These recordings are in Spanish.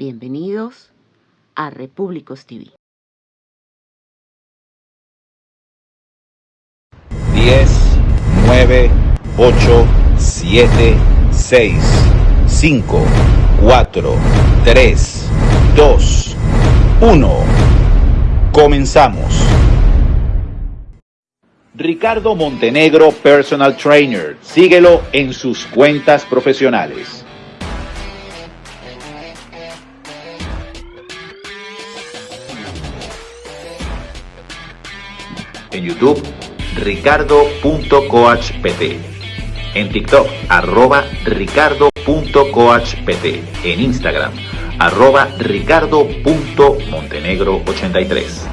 Bienvenidos a Repúblicos TV. 10, 9, 8, 7, 6, 5, 4, 3, 2, 1. Comenzamos. Ricardo Montenegro, Personal Trainer. Síguelo en sus cuentas profesionales. YouTube, ricardo.coachpt. En TikTok, arroba ricardo.coachpt. En Instagram, arroba ricardo.montenegro83.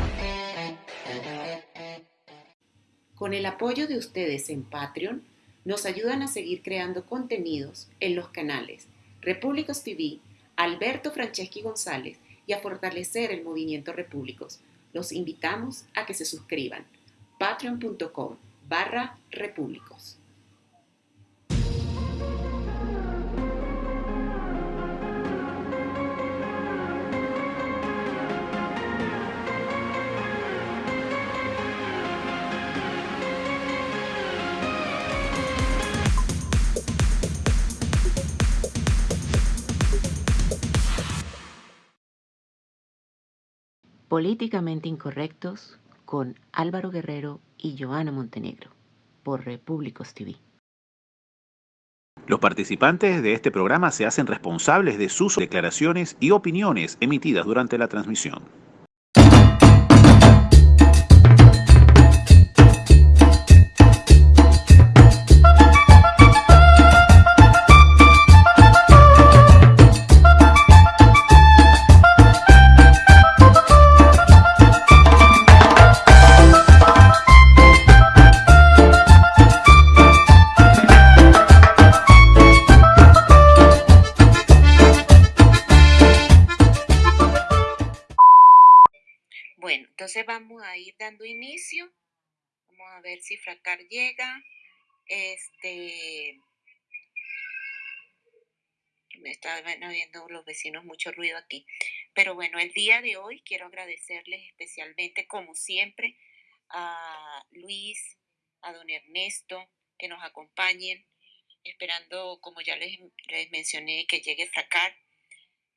Con el apoyo de ustedes en Patreon, nos ayudan a seguir creando contenidos en los canales Repúblicos TV, Alberto Franceschi González y a fortalecer el movimiento Repúblicos. Los invitamos a que se suscriban. patreon.com barra repúblicos. Políticamente Incorrectos con Álvaro Guerrero y Joana Montenegro por Repúblicos TV. Los participantes de este programa se hacen responsables de sus declaraciones y opiniones emitidas durante la transmisión. Vamos a ir dando inicio. Vamos a ver si Fracar llega. Este. Me están viendo los vecinos mucho ruido aquí. Pero bueno, el día de hoy quiero agradecerles especialmente, como siempre, a Luis, a don Ernesto, que nos acompañen, esperando, como ya les, les mencioné, que llegue Fracar.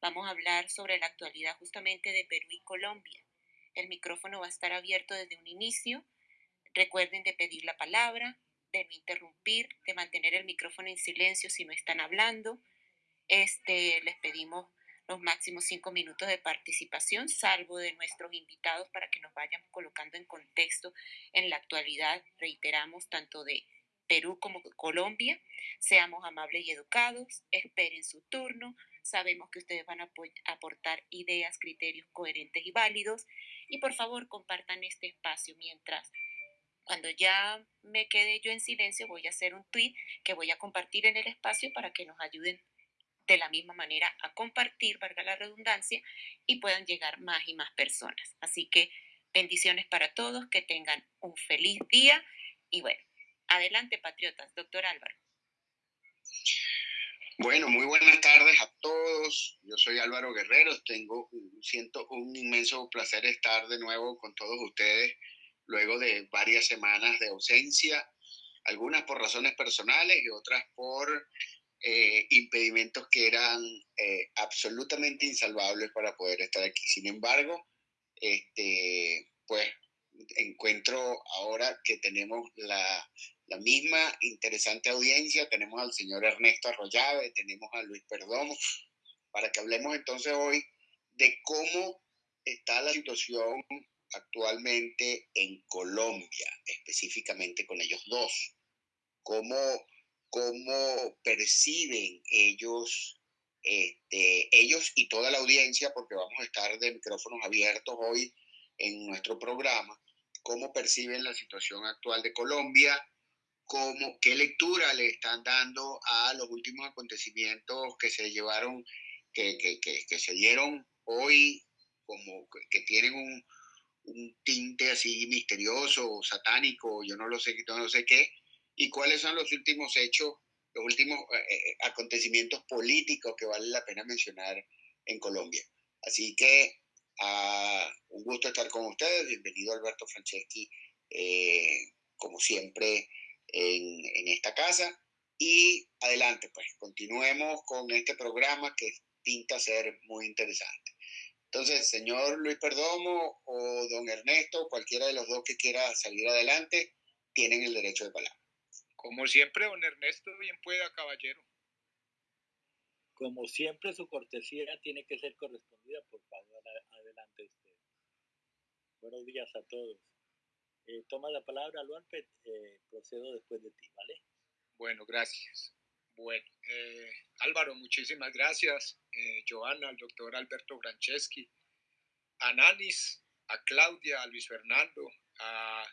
Vamos a hablar sobre la actualidad justamente de Perú y Colombia. El micrófono va a estar abierto desde un inicio. Recuerden de pedir la palabra, de no interrumpir, de mantener el micrófono en silencio si no están hablando. Este, les pedimos los máximos cinco minutos de participación, salvo de nuestros invitados, para que nos vayan colocando en contexto en la actualidad, reiteramos, tanto de Perú como Colombia. Seamos amables y educados, esperen su turno. Sabemos que ustedes van a aportar ideas, criterios coherentes y válidos. Y por favor, compartan este espacio mientras cuando ya me quede yo en silencio, voy a hacer un tweet que voy a compartir en el espacio para que nos ayuden de la misma manera a compartir, valga la redundancia, y puedan llegar más y más personas. Así que bendiciones para todos, que tengan un feliz día y bueno, adelante patriotas, doctor Álvaro. Bueno, muy buenas tardes a todos. Yo soy Álvaro Guerrero. Tengo, siento un inmenso placer estar de nuevo con todos ustedes luego de varias semanas de ausencia, algunas por razones personales y otras por eh, impedimentos que eran eh, absolutamente insalvables para poder estar aquí. Sin embargo, este, pues encuentro ahora que tenemos la, la misma interesante audiencia, tenemos al señor Ernesto Arroyave, tenemos a Luis Perdomo, para que hablemos entonces hoy de cómo está la situación actualmente en Colombia, específicamente con ellos dos, cómo cómo perciben ellos, este, ellos y toda la audiencia, porque vamos a estar de micrófonos abiertos hoy en nuestro programa, cómo perciben la situación actual de Colombia, cómo, qué lectura le están dando a los últimos acontecimientos que se llevaron, que, que, que, que se dieron hoy, como que tienen un, un tinte así misterioso, satánico, yo no lo sé, no sé qué, y cuáles son los últimos hechos, los últimos eh, acontecimientos políticos que vale la pena mencionar en Colombia. Así que ah, un gusto estar con ustedes. Bienvenido Alberto Franceschi, eh, como siempre, en, en, esta casa. Y adelante, pues, continuemos con este programa que pinta ser muy interesante. Entonces, señor Luis Perdomo o don Ernesto, cualquiera de los dos que quiera salir adelante, tienen el derecho de palabra. Como siempre, don Ernesto, bien pueda, caballero. Como siempre, su cortesía tiene que ser correspondida. Por favor, adelante usted. Buenos días a todos. Eh, toma la palabra, Lualpet. Eh, procedo después de ti, ¿vale? Bueno, gracias. Bueno, eh, Álvaro, muchísimas gracias. Eh, Joana, al doctor Alberto Franceschi, a Nanis, a Claudia, a Luis Fernando, a,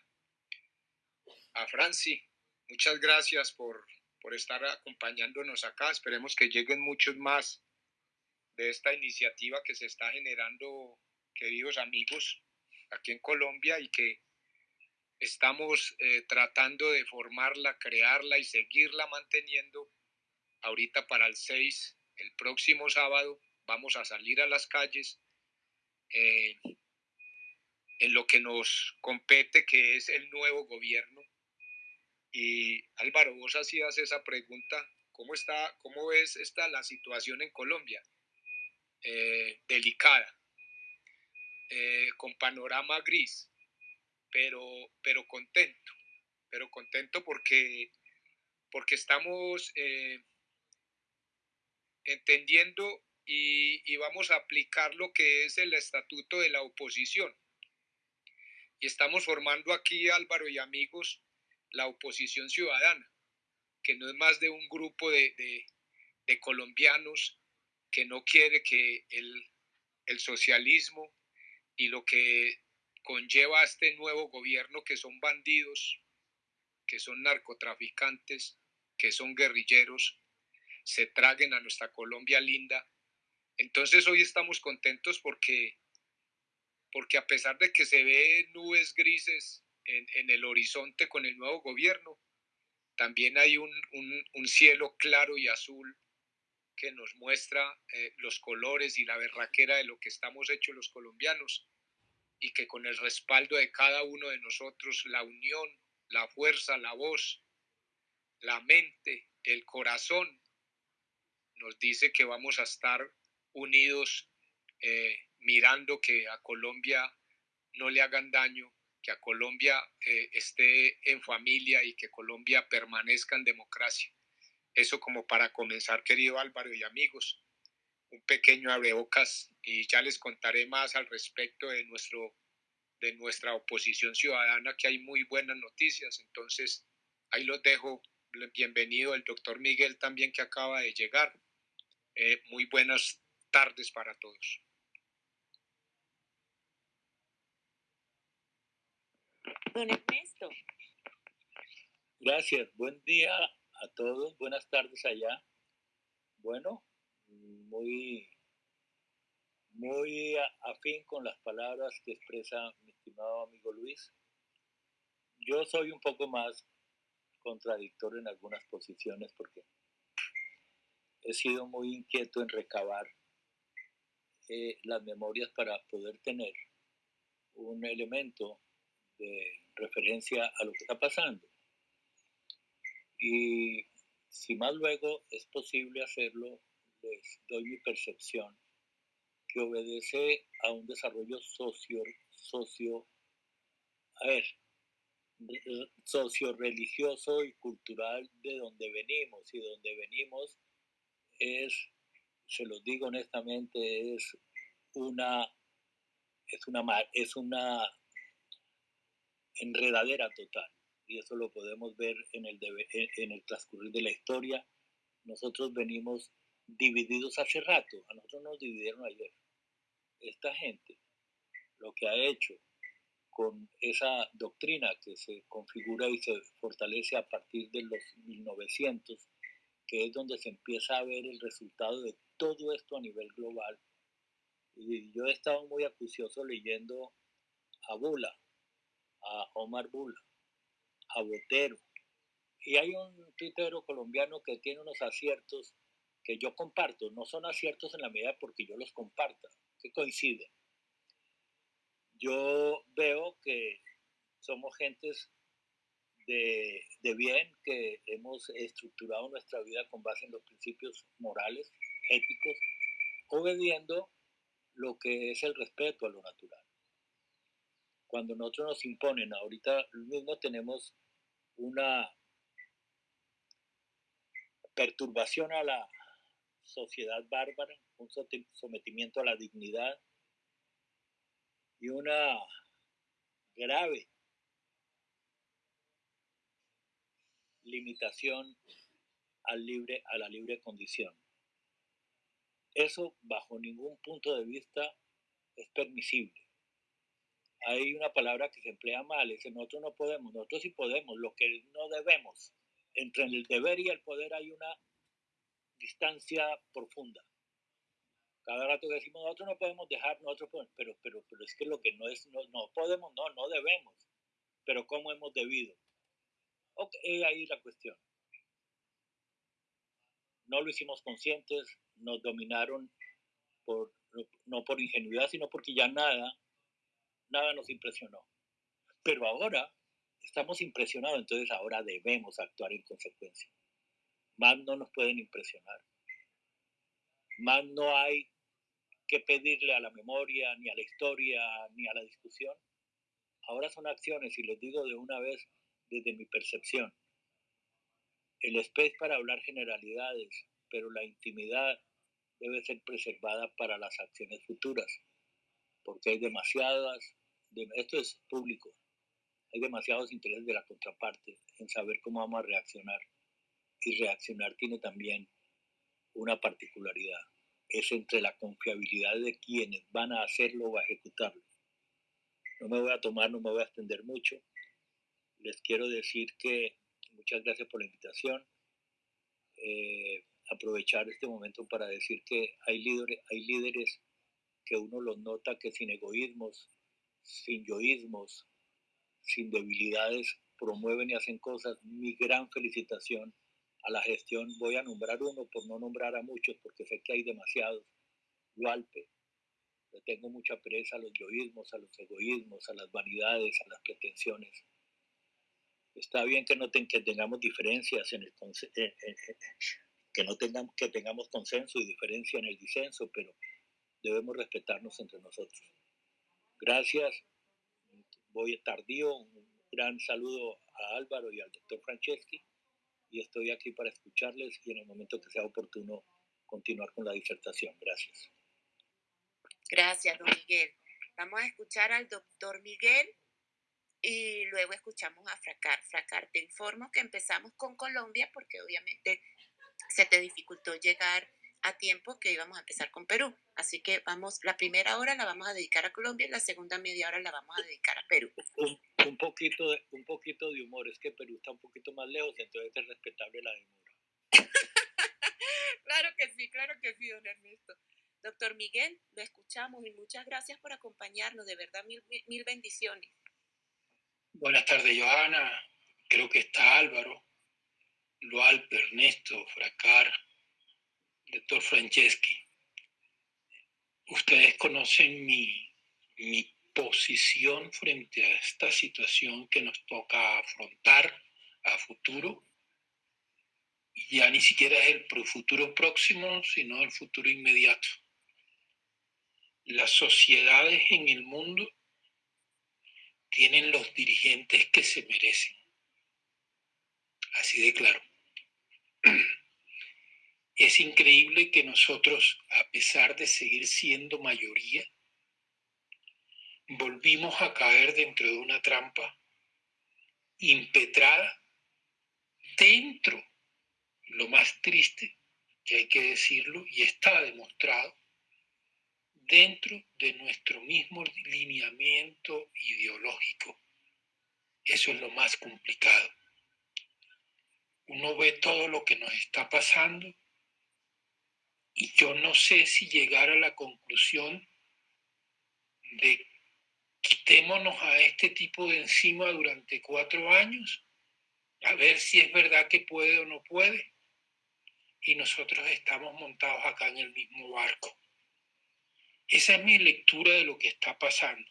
a Franci. Muchas gracias por, por estar acompañándonos acá. Esperemos que lleguen muchos más de esta iniciativa que se está generando, queridos amigos, aquí en Colombia y que estamos eh, tratando de formarla, crearla y seguirla manteniendo. Ahorita para el 6, el próximo sábado, vamos a salir a las calles eh, en lo que nos compete, que es el nuevo gobierno. Y Álvaro, vos hacías esa pregunta, ¿cómo, está, cómo ves esta, la situación en Colombia? Eh, delicada, con panorama gris pero, pero contento, pero contento porque, porque estamos eh, entendiendo y, vamos a aplicar lo que es el estatuto de la oposición. Y estamos formando aquí, Álvaro y amigos, la oposición ciudadana, que no es más de un grupo de, de, de colombianos que no quiere que el, el, socialismo y lo que conlleva a este nuevo gobierno que son bandidos, que son narcotraficantes, que son guerrilleros, se traguen a nuestra Colombia linda. Entonces hoy estamos contentos porque, porque a pesar de que se ve nubes grises en, el horizonte con el nuevo gobierno, también hay un, un, un cielo claro y azul que nos muestra eh, los colores y la berraquera de lo que estamos hechos los colombianos y que con el respaldo de cada uno de nosotros, la unión, la fuerza, la voz, la mente, el corazón, nos dice que vamos a estar unidos eh, mirando que a Colombia no le hagan daño, que a Colombia eh, esté en familia y que Colombia permanezca en democracia. Eso como para comenzar, querido Álvaro y amigos un pequeño abrebocas y ya les contaré más al respecto de, nuestro, de nuestra oposición ciudadana, que hay muy buenas noticias. Entonces, ahí los dejo. Bienvenido el doctor Miguel también que acaba de llegar. Eh, muy buenas tardes para todos. Don Ernesto. Gracias. Buen día a todos. Buenas tardes allá. Bueno, muy, muy afín con las palabras que expresa mi estimado amigo Luis. Yo soy un poco más contradictorio en algunas posiciones porque he sido muy inquieto en recabar eh, las memorias para poder tener un elemento de referencia a lo que está pasando. Y si más luego es posible hacerlo doy mi percepción, que obedece a un desarrollo socio, socio, a ver, socio religioso y cultural de donde venimos y donde venimos es, se los digo honestamente, es una es una es una enredadera total y eso lo podemos ver en el, en el transcurrir de la historia. Nosotros venimos divididos hace rato, a nosotros nos dividieron ayer. Esta gente lo que ha hecho con esa doctrina que se configura y se fortalece a partir de los 1900, que es donde se empieza a ver el resultado de todo esto a nivel global. Y yo he estado muy acucioso leyendo a Bula, a Omar Bula, a Botero. Y hay un tuitero colombiano que tiene unos aciertos que yo comparto, no son aciertos en la medida porque yo los comparta, que coinciden. Yo veo que somos gentes de, de, bien, que hemos estructurado nuestra vida con base en los principios morales, éticos, obediendo lo que es el respeto a lo natural. Cuando nosotros nos imponen, ahorita mismo tenemos una perturbación a la sociedad bárbara, un sometimiento a la dignidad y una grave limitación al libre, a la libre condición. Eso bajo ningún punto de vista es permisible. Hay una palabra que se emplea mal, es nosotros no podemos, nosotros sí podemos, lo que no debemos. Entre el deber y el poder hay una distancia profunda. Cada rato decimos, nosotros no podemos dejar, nosotros podemos, pero, pero, pero es que lo que no es, no, no podemos, no, no debemos. Pero ¿cómo hemos debido? Ok, ahí la cuestión. No lo hicimos conscientes, nos dominaron por, no por ingenuidad, sino porque ya nada, nada nos impresionó. Pero ahora estamos impresionados, entonces ahora debemos actuar en consecuencia. Más no nos pueden impresionar. Más no hay que pedirle a la memoria, ni a la historia, ni a la discusión. Ahora son acciones, y les digo de una vez desde mi percepción. El space para hablar generalidades, pero la intimidad debe ser preservada para las acciones futuras, porque hay demasiadas, esto es público, hay demasiados intereses de la contraparte en saber cómo vamos a reaccionar. Y reaccionar tiene también una particularidad, es entre la confiabilidad de quienes van a hacerlo o a ejecutarlo. No me voy a tomar, no me voy a extender mucho. Les quiero decir que muchas gracias por la invitación. Eh, aprovechar este momento para decir que hay líderes, hay líderes que uno los nota que sin egoísmos, sin yoísmos, sin debilidades, promueven y hacen cosas. Mi gran felicitación a la gestión. Voy a nombrar uno por no nombrar a muchos, porque sé que hay demasiados. Gualpe. Le tengo mucha pereza a los yoísmos, a los egoísmos, a las vanidades, a las pretensiones. Está bien que no que tengamos diferencias en el que no tengamos, que tengamos consenso y diferencia en el disenso, pero debemos respetarnos entre nosotros. Gracias. Voy tardío. Un gran saludo a Álvaro y al doctor Franceschi y estoy aquí para escucharles y en el momento que sea oportuno continuar con la disertación. Gracias. Gracias, don Miguel. Vamos a escuchar al doctor Miguel y luego escuchamos a Fracar. Fracar, te informo que empezamos con Colombia porque obviamente se te dificultó llegar a tiempo que íbamos a empezar con Perú. Así que vamos, la primera hora la vamos a dedicar a Colombia y la segunda media hora la vamos a dedicar a Perú. Un, poquito, de, un poquito de humor, es que Perú está un poquito más lejos, entonces es respetable la demora. claro que sí, claro que sí, don Ernesto. Doctor Miguel, lo escuchamos y muchas gracias por acompañarnos, de verdad mil, mil bendiciones. Buenas tardes, Johanna. Creo que está Álvaro. Lualpe, Ernesto, Fracar, doctor Franceschi. Ustedes conocen mi, mi posición frente a esta situación que nos toca afrontar a futuro. Ya ni siquiera es el futuro próximo, sino el futuro inmediato. Las sociedades en el mundo tienen los dirigentes que se merecen. Así de claro. Es increíble que nosotros, a pesar de seguir siendo mayoría, volvimos a caer dentro de una trampa impetrada dentro, lo más triste, que hay que decirlo, y está demostrado, dentro de nuestro mismo lineamiento ideológico. Eso es lo más complicado uno ve todo lo que nos está pasando y yo no sé si llegar a la conclusión de quitémonos a este tipo de encima durante cuatro años, a ver si es verdad que puede o no puede. y nosotros estamos montados acá en el mismo barco. Esa es mi lectura de lo que está pasando.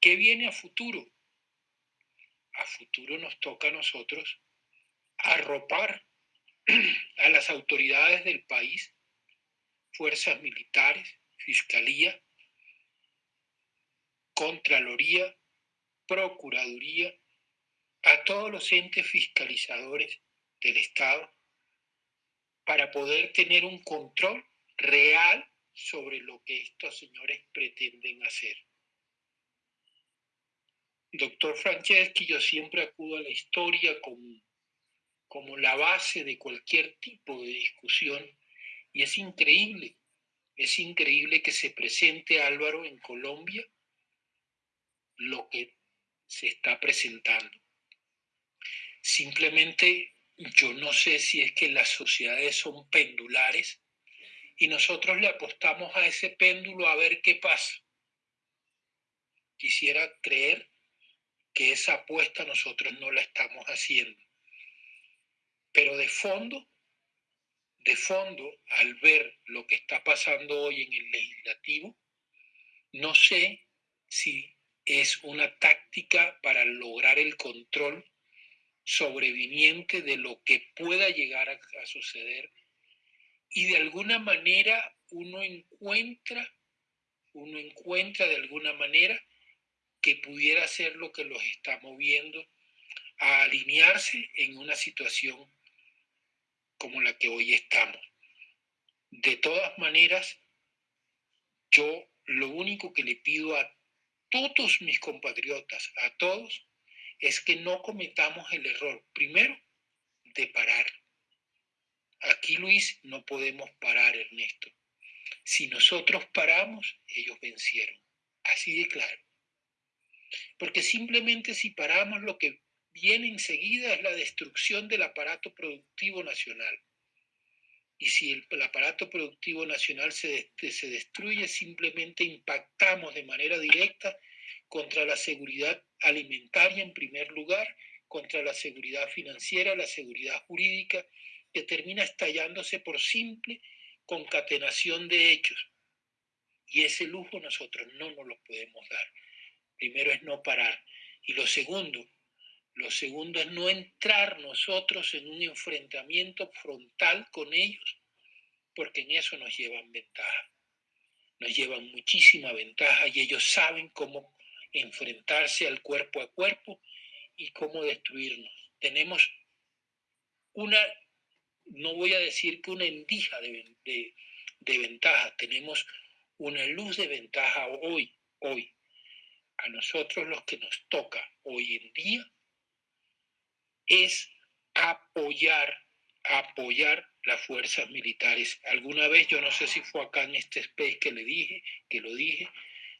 ¿Qué viene a futuro? A futuro nos toca a nosotros arropar a las autoridades del país, fuerzas militares, fiscalía, Contraloría, Procuraduría, a todos los entes fiscalizadores del Estado para poder tener un control real sobre lo que estos señores pretenden hacer. Doctor Franceschi, yo siempre acudo a la historia como, como la base de cualquier tipo de discusión y es increíble, es increíble que se presente Álvaro en Colombia lo que se está presentando. Simplemente yo no sé si es que las sociedades son pendulares y nosotros le apostamos a ese péndulo a ver qué pasa. Quisiera creer que esa apuesta nosotros no la estamos haciendo. Pero de fondo, de fondo, al ver lo que está pasando hoy en el legislativo, no sé si es una táctica para lograr el control sobreviniente de lo que pueda llegar a, suceder y de alguna manera uno encuentra, uno encuentra de alguna manera que pudiera ser lo que los está moviendo a alinearse en una situación como la que hoy estamos. De todas maneras, yo lo único que le pido a todos mis compatriotas, a todos, es que no cometamos el error, primero, de parar. Aquí, Luis, no podemos parar, Ernesto. Si nosotros paramos, ellos vencieron. Así de claro. Porque simplemente si paramos, lo que viene enseguida es la destrucción del aparato productivo nacional. Y si el, aparato productivo nacional se, se destruye, simplemente impactamos de manera directa contra la seguridad alimentaria en primer lugar, contra la seguridad financiera, la seguridad jurídica, que termina estallándose por simple concatenación de hechos. Y ese lujo nosotros no nos lo podemos dar. Primero es no parar. Y lo segundo, lo segundo es no entrar nosotros en un enfrentamiento frontal con ellos, porque en eso nos llevan ventaja. Nos llevan muchísima ventaja y ellos saben cómo enfrentarse al cuerpo a cuerpo y cómo destruirnos. Tenemos una, no voy a decir que una endija de, de ventaja, tenemos una luz de ventaja hoy, hoy. A nosotros los que nos toca hoy en día es apoyar, apoyar las fuerzas militares. Alguna vez, yo no sé si fue acá en este space que le dije, que lo dije,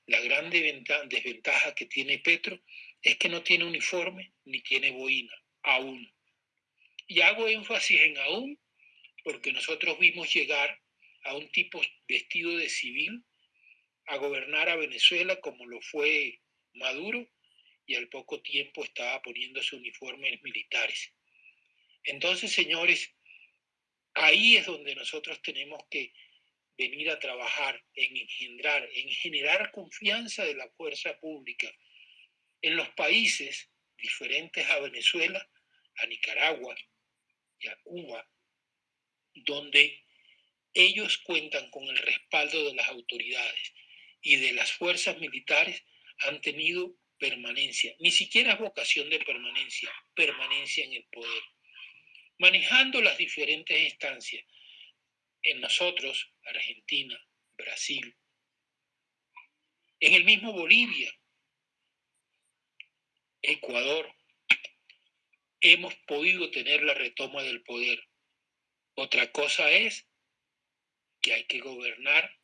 la gran desventaja que tiene Petro es que no tiene uniforme ni tiene boina, aún. Y hago énfasis en aún porque nosotros vimos llegar a un tipo vestido de civil a gobernar a Venezuela como lo fue Maduro y al poco tiempo estaba poniéndose uniformes militares. Entonces, señores, ahí es donde nosotros tenemos que venir a trabajar en engendrar, en generar confianza de la fuerza pública en los países diferentes a Venezuela, a Nicaragua y a Cuba, donde ellos cuentan con el respaldo de las autoridades y de las fuerzas militares, han tenido permanencia, ni siquiera vocación de permanencia, permanencia en el poder, manejando las diferentes instancias, en nosotros, Argentina, Brasil, en el mismo Bolivia, Ecuador, hemos podido tener la retoma del poder. Otra cosa es que hay que gobernar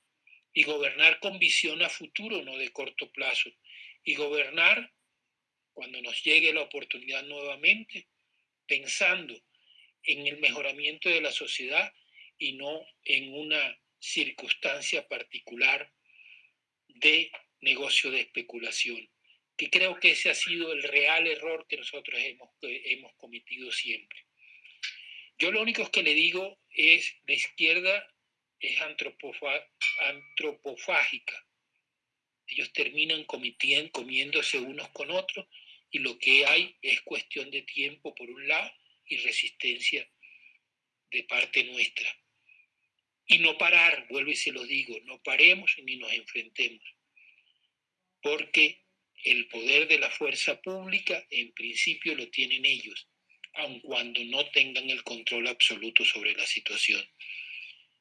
y gobernar con visión a futuro, no de corto plazo. Y gobernar cuando nos llegue la oportunidad nuevamente, pensando en el mejoramiento de la sociedad y no en una circunstancia particular de negocio de especulación, que creo que ese ha sido el real error que nosotros hemos, hemos cometido siempre. Yo lo único que le digo es, la izquierda es antropofágica. Ellos terminan comiéndose unos con otros y lo que hay es cuestión de tiempo por un lado y resistencia de parte nuestra. Y no parar, vuelvo y se lo digo, no paremos ni nos enfrentemos, porque el poder de la fuerza pública en principio lo tienen ellos, aun cuando no tengan el control absoluto sobre la situación.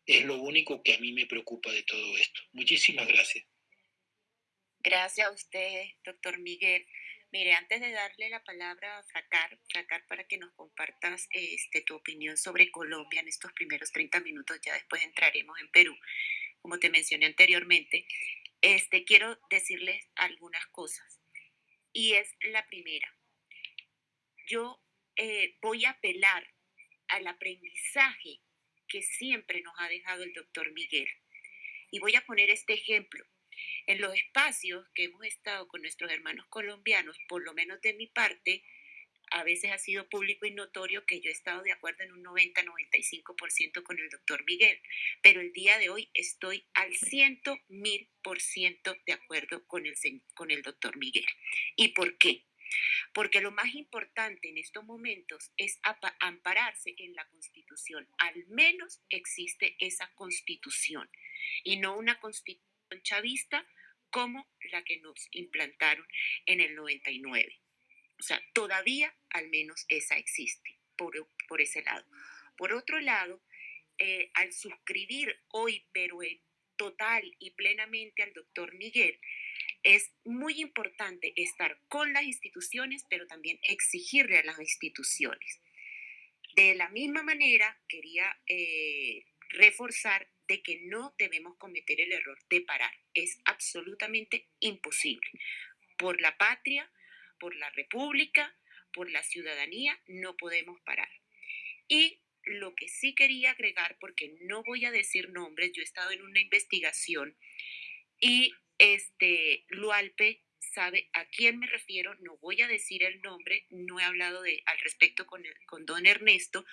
Es lo único que a mí me preocupa de todo esto. Muchísimas gracias. Gracias a usted, doctor Miguel. Mire, antes de darle la palabra a Fracar, Fracar para que nos compartas este, tu opinión sobre Colombia en estos primeros 30 minutos, ya después entraremos en Perú, como te mencioné anteriormente, este, quiero decirles algunas cosas. Y es la primera. Yo eh, voy a apelar al aprendizaje que siempre nos ha dejado el doctor Miguel. Y voy a poner este ejemplo. En los espacios que hemos estado con nuestros hermanos colombianos, por lo menos de mi parte, a veces ha sido público y notorio que yo he estado de acuerdo en un 90-95% con el doctor Miguel, pero el día de hoy estoy al ciento mil por ciento de acuerdo con el, con el doctor Miguel. ¿Y por qué? Porque lo más importante en estos momentos es ampararse en la constitución. Al menos existe esa constitución y no una constitución chavista como la que nos implantaron en el 99. O sea, todavía al menos esa existe por, por ese lado. Por otro lado, eh, al suscribir hoy, pero en total y plenamente al doctor Miguel, es muy importante estar con las instituciones, pero también exigirle a las instituciones. De la misma manera, quería eh, reforzar de que no debemos cometer el error de parar. Es absolutamente imposible. Por la patria, por la República, por la ciudadanía, no podemos parar. Y lo que sí quería agregar, porque no voy a decir nombres, yo he estado en una investigación y este Lualpe sabe a quién me refiero, no voy a decir el nombre, no he hablado de, al respecto con, con don Ernesto,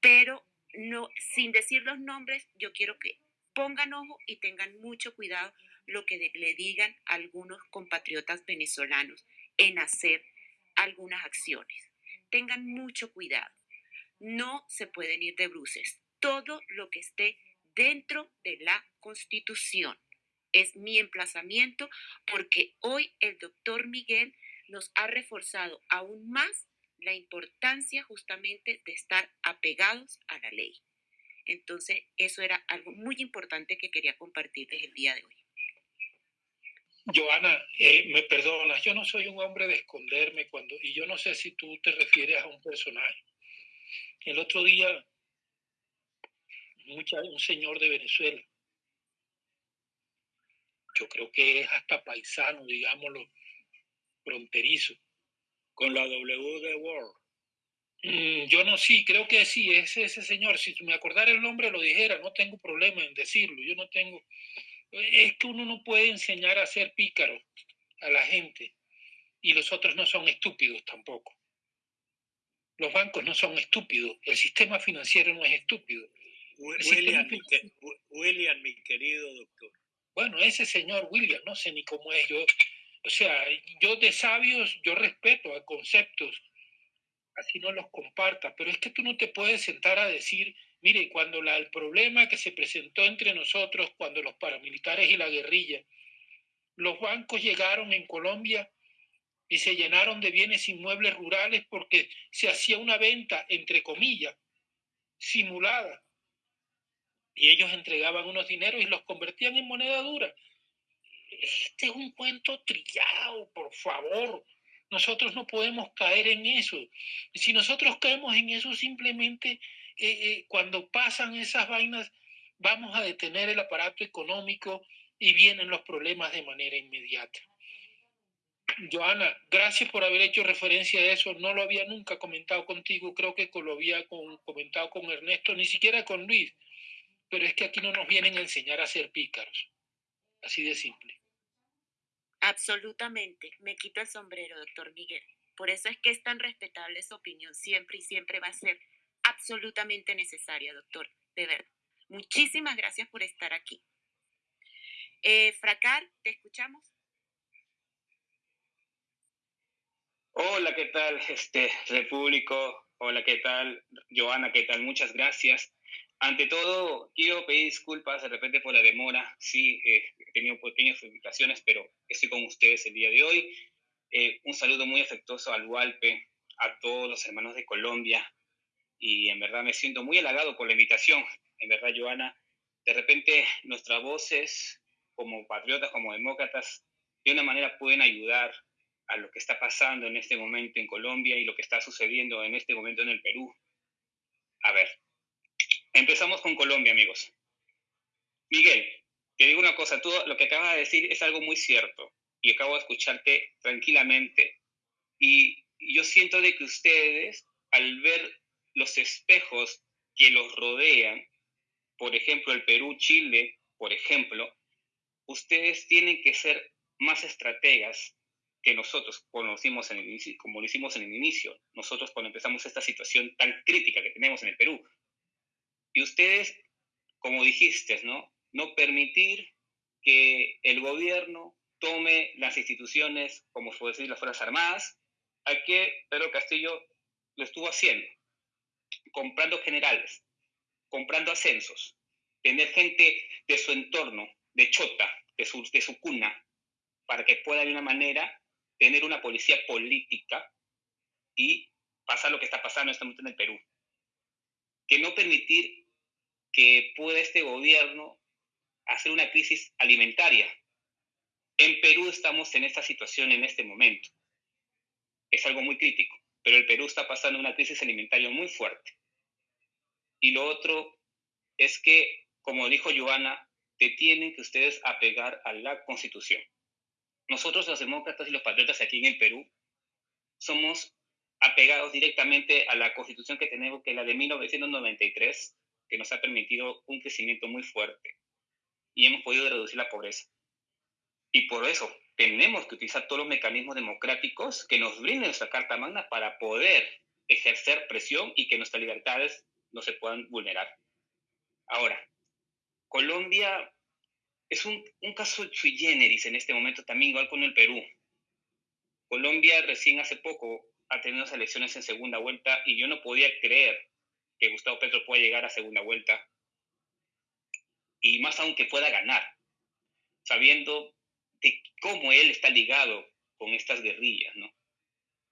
pero no, sin decir los nombres, yo quiero que pongan ojo y tengan mucho cuidado lo que le digan algunos compatriotas venezolanos en hacer algunas acciones. Tengan mucho cuidado. No se pueden ir de bruces. Todo lo que esté dentro de la Constitución es mi emplazamiento porque hoy el doctor Miguel nos ha reforzado aún más la importancia justamente de estar apegados a la ley. Entonces, eso era algo muy importante que quería compartirles el día de hoy. Joana, eh, me perdonas, yo no soy un hombre de esconderme cuando, y yo no sé si tú te refieres a un personaje. El otro día, mucha, un señor de Venezuela, yo creo que es hasta paisano, digámoslo, fronterizo. Con la W de World. Mm, yo no, sí, creo que sí, es ese señor. Si me acordara el nombre, lo dijera, no tengo problema en decirlo. Yo no tengo es que uno no puede enseñar a ser pícaro a la gente y los otros no son estúpidos tampoco. Los bancos no son estúpidos, el sistema financiero no es estúpido. William, mi, William, mi querido doctor. Bueno, ese señor William, no sé ni cómo es yo. O sea, yo de sabios, yo respeto a conceptos, así no los comparta, pero es que tú no te puedes sentar a decir Mire, cuando la, el problema que se presentó entre nosotros, cuando los paramilitares y la guerrilla, los bancos llegaron en Colombia y se llenaron de bienes inmuebles rurales porque se hacía una venta, entre comillas, simulada. Y ellos entregaban unos dineros y los convertían en moneda dura. Este es un cuento trillado, por favor. Nosotros no podemos caer en eso. Si nosotros caemos en eso, simplemente eh, eh, cuando pasan esas vainas, vamos a detener el aparato económico y vienen los problemas de manera inmediata. Joana, gracias por haber hecho referencia a eso. No lo había nunca comentado contigo, creo que lo había comentado con Ernesto, ni siquiera con Luis. Pero es que aquí no nos vienen a enseñar a ser pícaros. Así de simple. Absolutamente. Me quito el sombrero, doctor Miguel. Por eso es que es tan respetable su opinión siempre y siempre va a ser absolutamente necesaria, doctor, de verdad. Muchísimas gracias por estar aquí. Eh, Fracar, ¿te escuchamos? Hola, ¿qué tal, este Repúblico? Hola, ¿qué tal, Joana? ¿Qué tal? Muchas gracias. Ante todo, quiero pedir disculpas de repente por la demora. Sí, eh, he tenido pequeñas complicaciones, pero estoy con ustedes el día de hoy. Eh, un saludo muy afectuoso al Hualpe, a todos los hermanos de Colombia. Y en verdad me siento muy halagado por la invitación. En verdad, Joana, de repente nuestras voces como patriotas, como demócratas, de una manera pueden ayudar a lo que está pasando en este momento en Colombia y lo que está sucediendo en este momento en el Perú. A ver, Empezamos con Colombia, amigos. Miguel, te digo una cosa, todo lo que acabas de decir es algo muy cierto y acabo de escucharte tranquilamente. Y yo siento de que ustedes, al ver los espejos que los rodean, por ejemplo, el Perú, Chile, por ejemplo, ustedes tienen que ser más estrategas que nosotros conocimos en el inicio, como lo hicimos en el inicio, nosotros cuando empezamos esta situación tan crítica que tenemos en el Perú. Y ustedes, como dijiste, ¿no? No permitir que el gobierno tome las instituciones, como fue decir, las Fuerzas Armadas, a que Pedro Castillo lo estuvo haciendo, comprando generales, comprando ascensos, tener gente de su entorno, de Chota, de su, de su cuna, para que pueda de una manera tener una policía política y pasar lo que está pasando en este momento en el Perú. Que no permitir que pueda este gobierno hacer una crisis alimentaria. En Perú estamos en esta situación en este momento. Es algo muy crítico, pero el Perú está pasando una crisis alimentaria muy fuerte. Y lo otro es que, como dijo Joana, te tienen que ustedes apegar a la Constitución. Nosotros los demócratas y los patriotas aquí en el Perú somos apegados directamente a la Constitución que tenemos, que es la de 1993, que nos ha permitido un crecimiento muy fuerte y hemos podido reducir la pobreza. Y por eso tenemos que utilizar todos los mecanismos democráticos que nos brinden nuestra Carta Magna para poder ejercer presión y que nuestras libertades no se puedan vulnerar. Ahora, Colombia es un, un caso sui generis en este momento, también igual con el Perú. Colombia recién hace poco ha tenido unas elecciones en segunda vuelta y yo no podía creer que Gustavo Petro pueda llegar a segunda vuelta y más aún que pueda ganar, sabiendo de cómo él está ligado con estas guerrillas, ¿no?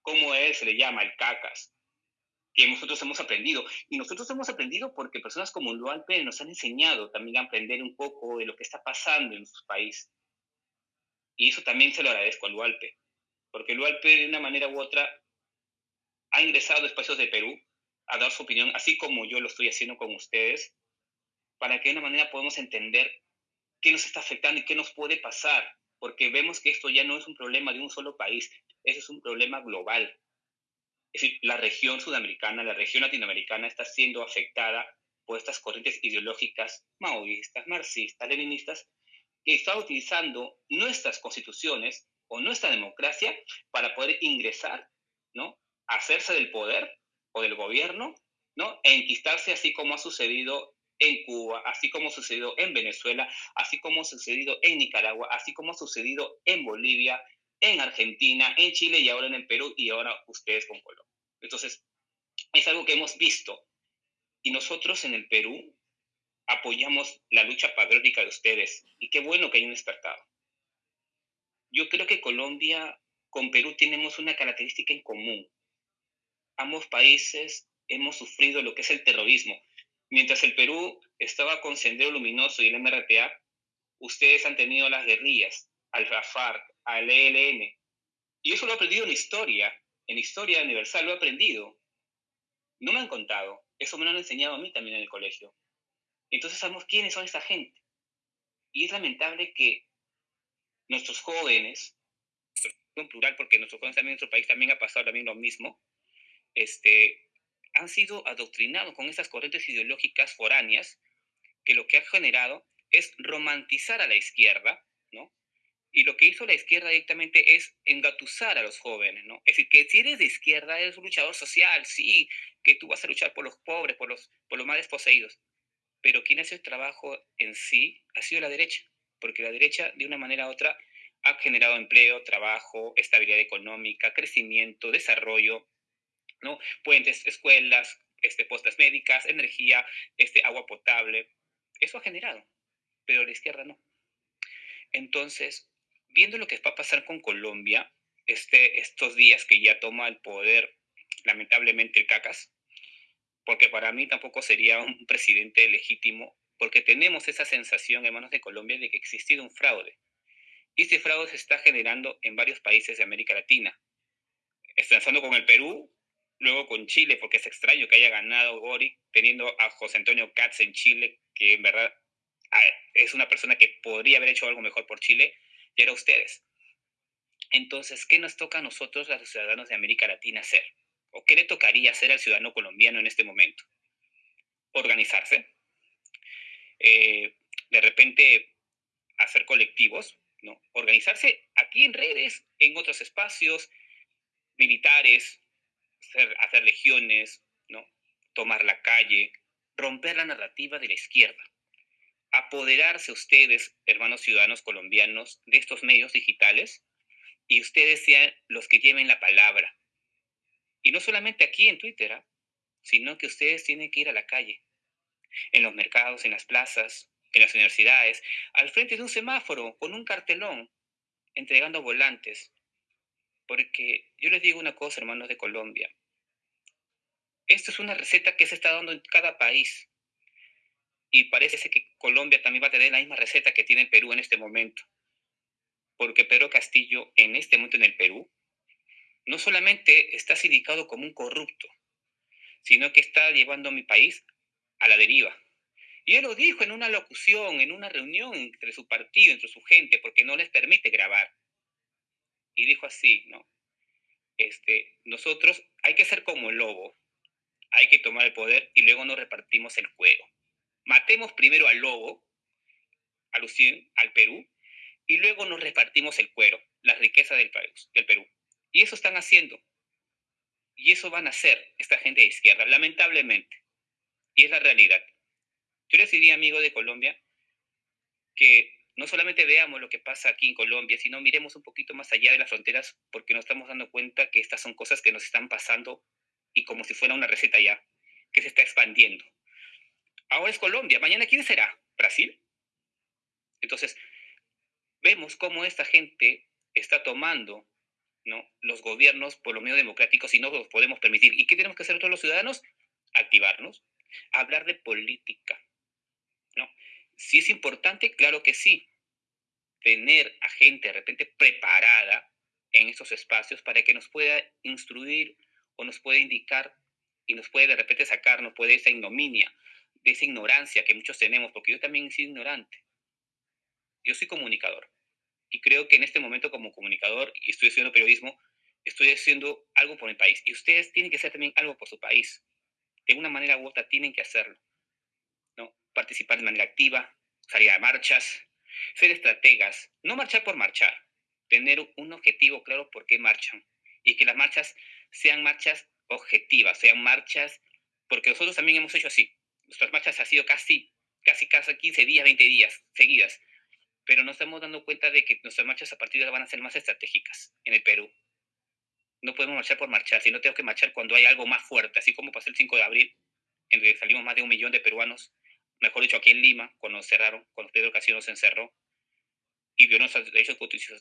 Cómo él se le llama el cacas, que nosotros hemos aprendido. Y nosotros hemos aprendido porque personas como Lualpe nos han enseñado también a aprender un poco de lo que está pasando en su país. Y eso también se lo agradezco a Lualpe, porque Lualpe de una manera u otra ha ingresado a espacios de Perú a dar su opinión, así como yo lo estoy haciendo con ustedes, para que de una manera podamos entender qué nos está afectando y qué nos puede pasar, porque vemos que esto ya no es un problema de un solo país, eso es un problema global. Es decir, la región sudamericana, la región latinoamericana está siendo afectada por estas corrientes ideológicas maoístas, marxistas, leninistas, que están utilizando nuestras constituciones o nuestra democracia para poder ingresar, ¿no? hacerse del poder o del gobierno, ¿no? E enquistarse así como ha sucedido en Cuba, así como ha sucedido en Venezuela, así como ha sucedido en Nicaragua, así como ha sucedido en Bolivia, en Argentina, en Chile y ahora en el Perú y ahora ustedes con Colombia. Entonces, es algo que hemos visto y nosotros en el Perú apoyamos la lucha patriótica de ustedes y qué bueno que hayan despertado. Yo creo que Colombia con Perú tenemos una característica en común ambos países hemos sufrido lo que es el terrorismo. Mientras el Perú estaba con Sendero Luminoso y el MRTA, ustedes han tenido las guerrillas, al FARC, al ELN. Y eso lo he aprendido en historia, en historia universal lo he aprendido. No me han contado, eso me lo han enseñado a mí también en el colegio. Entonces sabemos quiénes son esta gente. Y es lamentable que nuestros jóvenes, en plural, porque nuestros jóvenes también en nuestro país también ha pasado también lo mismo, este, han sido adoctrinados con estas corrientes ideológicas foráneas que lo que ha generado es romantizar a la izquierda, ¿no? Y lo que hizo la izquierda directamente es engatusar a los jóvenes, ¿no? Es decir, que si eres de izquierda, eres un luchador social, sí, que tú vas a luchar por los pobres, por los, por los más desposeídos. Pero quien hace el trabajo en sí ha sido la derecha, porque la derecha, de una manera u otra, ha generado empleo, trabajo, estabilidad económica, crecimiento, desarrollo, ¿no? Puentes, escuelas, este, postas médicas, energía, este, agua potable. Eso ha generado, pero la izquierda no. Entonces, viendo lo que va a pasar con Colombia, este, estos días que ya toma el poder, lamentablemente, el CACAS, porque para mí tampoco sería un presidente legítimo, porque tenemos esa sensación en manos de Colombia de que ha existido un fraude. Y este fraude se está generando en varios países de América Latina. Está con el Perú, luego con Chile, porque es extraño que haya ganado Gori teniendo a José Antonio Katz en Chile, que en verdad es una persona que podría haber hecho algo mejor por Chile, y era ustedes. Entonces, ¿qué nos toca a nosotros, a los ciudadanos de América Latina, hacer? ¿O qué le tocaría hacer al ciudadano colombiano en este momento? Organizarse, eh, de repente hacer colectivos, ¿no? Organizarse aquí en redes, en otros espacios militares, hacer, legiones, ¿no? tomar la calle, romper la narrativa de la izquierda, apoderarse ustedes, hermanos ciudadanos colombianos, de estos medios digitales y ustedes sean los que lleven la palabra. Y no solamente aquí en Twitter, ¿ah? sino que ustedes tienen que ir a la calle, en los mercados, en las plazas, en las universidades, al frente de un semáforo, con un cartelón, entregando volantes. Porque yo les digo una cosa, hermanos de Colombia, esto es una receta que se está dando en cada país. Y parece que Colombia también va a tener la misma receta que tiene Perú en este momento. Porque Pedro Castillo, en este momento en el Perú, no solamente está sindicado como un corrupto, sino que está llevando a mi país a la deriva. Y él lo dijo en una locución, en una reunión entre su partido, entre su gente, porque no les permite grabar. Y dijo así, ¿no? Este, nosotros hay que ser como el lobo, hay que tomar el poder y luego nos repartimos el cuero. Matemos primero al lobo, alusión al Perú, y luego nos repartimos el cuero, la riqueza del, del Perú. Y eso están haciendo. Y eso van a hacer esta gente de izquierda, lamentablemente. Y es la realidad. Yo les diría, amigo de Colombia, que no solamente veamos lo que pasa aquí en Colombia, sino miremos un poquito más allá de las fronteras, porque nos estamos dando cuenta que estas son cosas que nos están pasando y como si fuera una receta ya, que se está expandiendo. Ahora es Colombia, mañana ¿quién será? ¿Brasil? Entonces, vemos cómo esta gente está tomando ¿no? los gobiernos por lo menos democráticos y no los podemos permitir. ¿Y qué tenemos que hacer todos los ciudadanos? Activarnos, hablar de política. ¿no? Si es importante, claro que sí. Tener a gente de repente preparada en estos espacios para que nos pueda instruir o nos puede indicar y nos puede de repente sacar, nos puede esa ignominia, de esa ignorancia que muchos tenemos, porque yo también soy ignorante. Yo soy comunicador y creo que en este momento como comunicador y estoy haciendo periodismo, estoy haciendo algo por mi país y ustedes tienen que hacer también algo por su país. De una manera u otra tienen que hacerlo. ¿no? Participar de manera activa, salir a marchas, ser estrategas, no marchar por marchar, tener un objetivo claro por qué marchan y que las marchas sean marchas objetivas, sean marchas, porque nosotros también hemos hecho así. Nuestras marchas han sido casi, casi, casi 15 días, 20 días seguidas, pero nos estamos dando cuenta de que nuestras marchas a partir de ahora van a ser más estratégicas en el Perú. No podemos marchar por marchar, sino tenemos que marchar cuando hay algo más fuerte, así como pasó el 5 de abril, en que salimos más de un millón de peruanos, mejor dicho, aquí en Lima, cuando nos cerraron, cuando Pedro Castillo nos encerró y violó nuestros derechos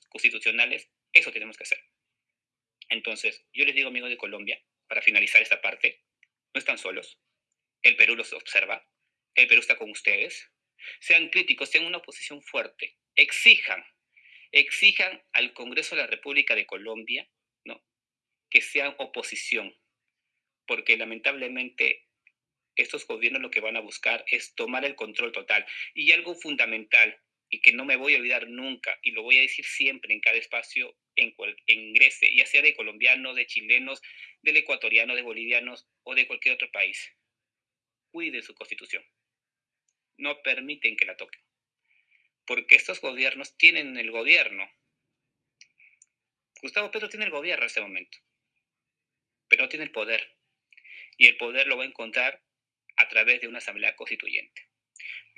constitucionales, eso tenemos que hacer. Entonces, yo les digo, amigos de Colombia, para finalizar esta parte, no están solos. El Perú los observa. El Perú está con ustedes. Sean críticos, sean una oposición fuerte. Exijan, exijan al Congreso de la República de Colombia, ¿no? Que sean oposición. Porque lamentablemente estos gobiernos lo que van a buscar es tomar el control total. Y algo fundamental, y que no me voy a olvidar nunca, y lo voy a decir siempre en cada espacio en, cual, ingrese, ya sea de colombianos, de chilenos, del ecuatoriano, de bolivianos o de cualquier otro país. Cuide su constitución. No permiten que la toquen. Porque estos gobiernos tienen el gobierno, Gustavo Petro tiene el gobierno en este momento, pero no tiene el poder. Y el poder lo va a encontrar a través de una asamblea constituyente.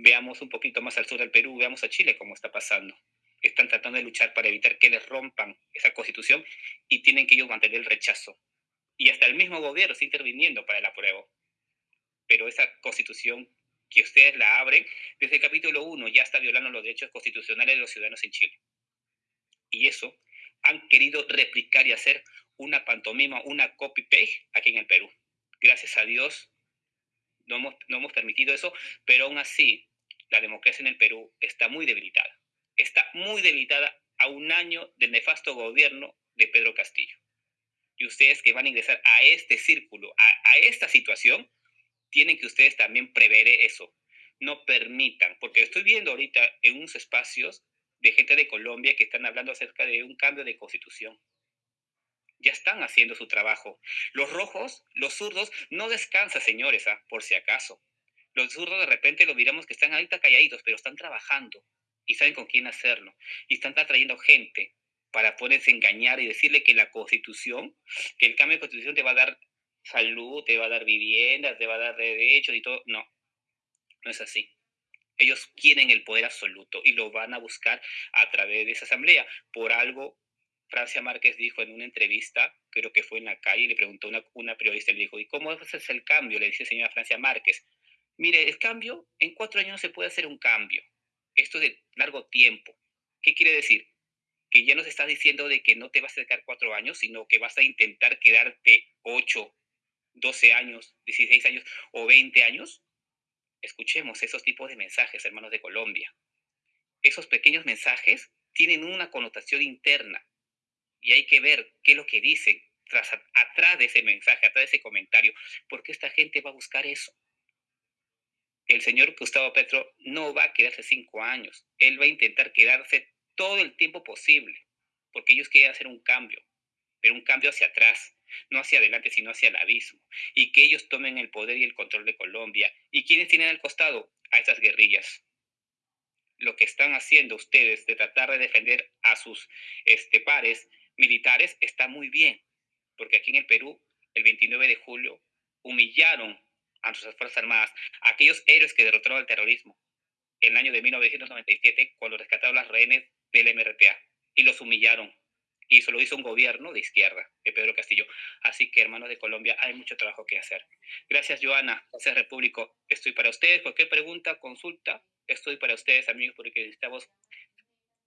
Veamos un poquito más al sur del Perú, veamos a Chile cómo está pasando. Están tratando de luchar para evitar que les rompan esa constitución y tienen que ellos mantener el rechazo. Y hasta el mismo gobierno está interviniendo para el apruebo. Pero esa constitución que ustedes la abren, desde el capítulo 1 ya está violando los derechos constitucionales de los ciudadanos en Chile. Y eso han querido replicar y hacer una pantomima, una copy-paste aquí en el Perú. Gracias a Dios no hemos, no hemos permitido eso, pero aún así la democracia en el Perú está muy debilitada. Está muy debilitada a un año del nefasto gobierno de Pedro Castillo. Y ustedes que van a ingresar a este círculo, a, esta situación, tienen que ustedes también prever eso. No permitan, porque estoy viendo ahorita en unos espacios de gente de Colombia que están hablando acerca de un cambio de constitución. Ya están haciendo su trabajo. Los rojos, los zurdos, no descansan, señores, ¿ah? por si acaso. Los zurdos de repente lo miramos que están ahorita calladitos, pero están trabajando y saben con quién hacerlo. Y están atrayendo gente para poderse engañar y decirle que la constitución, que el cambio de constitución te va a dar salud, te va a dar viviendas, te va a dar derechos y todo. No, no es así. Ellos quieren el poder absoluto y lo van a buscar a través de esa asamblea. Por algo, Francia Márquez dijo en una entrevista, creo que fue en la calle, le preguntó una, una periodista, le dijo, ¿y cómo es el cambio? Le dice señora Francia Márquez. Mire, el cambio, en cuatro años no se puede hacer un cambio. Esto es de largo tiempo. ¿Qué quiere decir? Que ya no se está diciendo de que no te vas a quedar cuatro años, sino que vas a intentar quedarte ocho, doce años, dieciséis años o veinte años escuchemos esos tipos de mensajes, hermanos de Colombia. Esos pequeños mensajes tienen una connotación interna y hay que ver qué es lo que dicen tras, atrás de ese mensaje, atrás de ese comentario, porque esta gente va a buscar eso. El señor Gustavo Petro no va a quedarse cinco años, él va a intentar quedarse todo el tiempo posible, porque ellos quieren hacer un cambio, pero un cambio hacia atrás, no hacia adelante, sino hacia el abismo, y que ellos tomen el poder y el control de Colombia. ¿Y quiénes tienen al costado? A esas guerrillas. Lo que están haciendo ustedes de tratar de defender a sus este, pares militares está muy bien, porque aquí en el Perú, el 29 de julio, humillaron a nuestras Fuerzas Armadas, a aquellos héroes que derrotaron al terrorismo en el año de 1997, cuando rescataron las rehenes del MRTA, y los humillaron y eso lo hizo un gobierno de izquierda, de Pedro Castillo. Así que, hermanos de Colombia, hay mucho trabajo que hacer. Gracias, Joana. Gracias, Repúblico. Estoy para ustedes. Cualquier pregunta, consulta, estoy para ustedes, amigos, porque necesitamos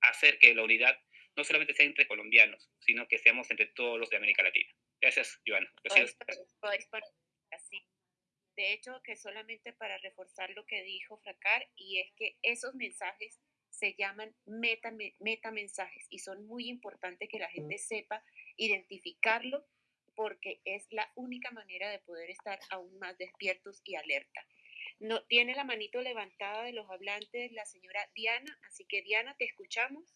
hacer que la unidad no solamente sea entre colombianos, sino que seamos entre todos los de América Latina. Gracias, Joana. Gracias. De hecho, que solamente para reforzar lo que dijo Fracar, y es que esos mensajes se llaman meta, mensajes y son muy importantes que la gente sepa identificarlo porque es la única manera de poder estar aún más despiertos y alerta. No, tiene la manito levantada de los hablantes la señora Diana, así que Diana, te escuchamos.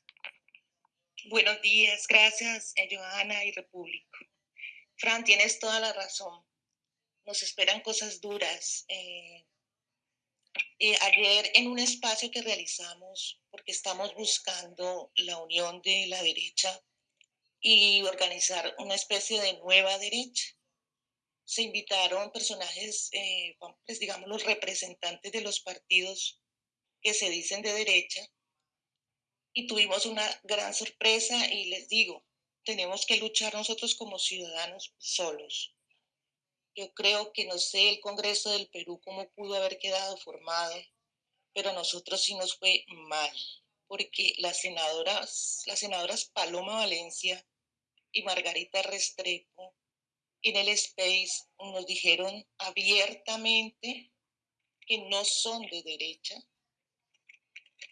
Buenos días, gracias, eh, Johanna y Repúblico. Fran, tienes toda la razón. Nos esperan cosas duras. Eh, eh, ayer en un espacio que realizamos, porque estamos buscando la unión de la derecha y organizar una especie de nueva derecha, se invitaron personajes, eh, pues digamos los representantes de los partidos que se dicen de derecha, y tuvimos una gran sorpresa y les digo, tenemos que luchar nosotros como ciudadanos solos. Yo creo que no sé el Congreso del Perú cómo pudo haber quedado formado, pero a nosotros sí nos fue mal, porque las senadoras, las senadoras Paloma Valencia y Margarita Restrepo en el Space nos dijeron abiertamente que no son de derecha,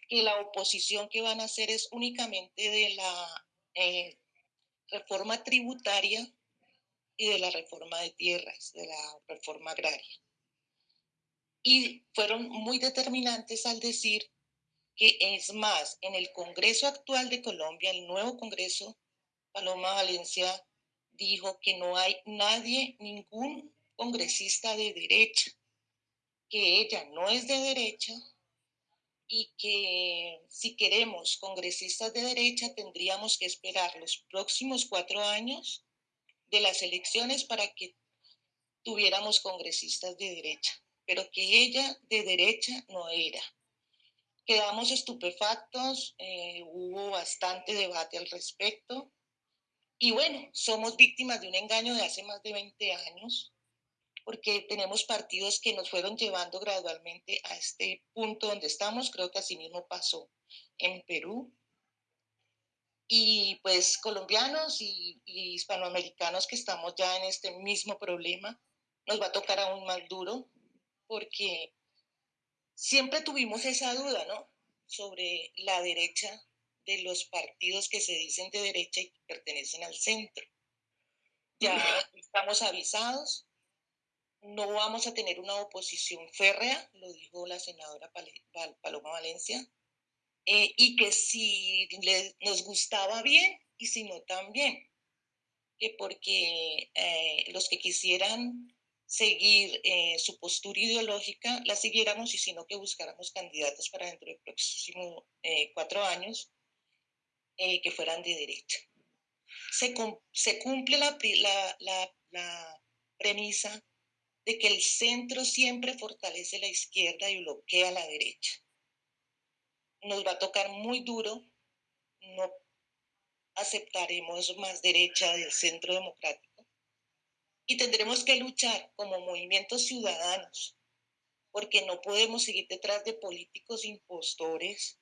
que la oposición que van a hacer es únicamente de la eh, reforma tributaria y de la reforma de tierras, de la reforma agraria. Y fueron muy determinantes al decir que es más, en el Congreso actual de Colombia, el nuevo Congreso, Paloma Valencia dijo que no hay nadie, ningún congresista de derecha, que ella no es de derecha y que si queremos congresistas de derecha tendríamos que esperar los próximos cuatro años de las elecciones para que tuviéramos congresistas de derecha, pero que ella de derecha no era. Quedamos estupefactos, eh, hubo bastante debate al respecto y bueno, somos víctimas de un engaño de hace más de 20 años porque tenemos partidos que nos fueron llevando gradualmente a este punto donde estamos. Creo que así mismo pasó en Perú. Y pues colombianos y, hispanoamericanos que estamos ya en este mismo problema, nos va a tocar aún más duro porque siempre tuvimos esa duda, ¿no? Sobre la derecha de los partidos que se dicen de derecha y que pertenecen al centro. Ya estamos avisados, no vamos a tener una oposición férrea, lo dijo la senadora Paloma Valencia, eh, y que si nos gustaba bien y si no también, que porque eh, los que quisieran seguir eh, su postura ideológica la siguiéramos y sino que buscáramos candidatos para dentro de próximos cuatro años que fueran de derecha. Se, se cumple la, la, la premisa de que el centro siempre fortalece la izquierda y bloquea la derecha. Nos va a tocar muy duro, no aceptaremos más derecha del centro democrático y tendremos que luchar como movimientos ciudadanos porque no podemos seguir detrás de políticos impostores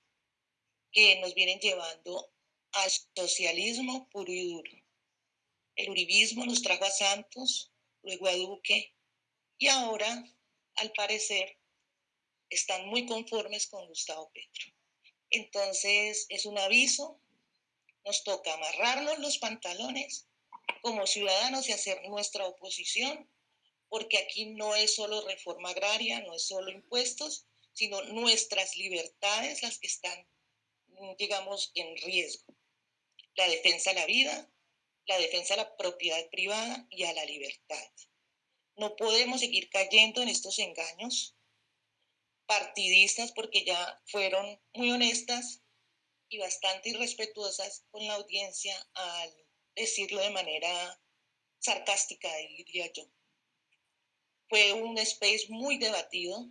que nos vienen llevando al socialismo puro y duro. El uribismo nos trajo a Santos, luego a Duque, y ahora, al parecer, están muy conformes con Gustavo Petro. Entonces, es un aviso, nos toca amarrarnos los pantalones como ciudadanos y hacer nuestra oposición, porque aquí no es solo reforma agraria, no es solo impuestos, sino nuestras libertades las que están, digamos, en riesgo. La defensa a la vida, la defensa a la propiedad privada y a la libertad. No podemos seguir cayendo en estos engaños partidistas porque ya fueron muy honestas y bastante irrespetuosas con la audiencia al decirlo de manera sarcástica, diría yo. Fue un space muy debatido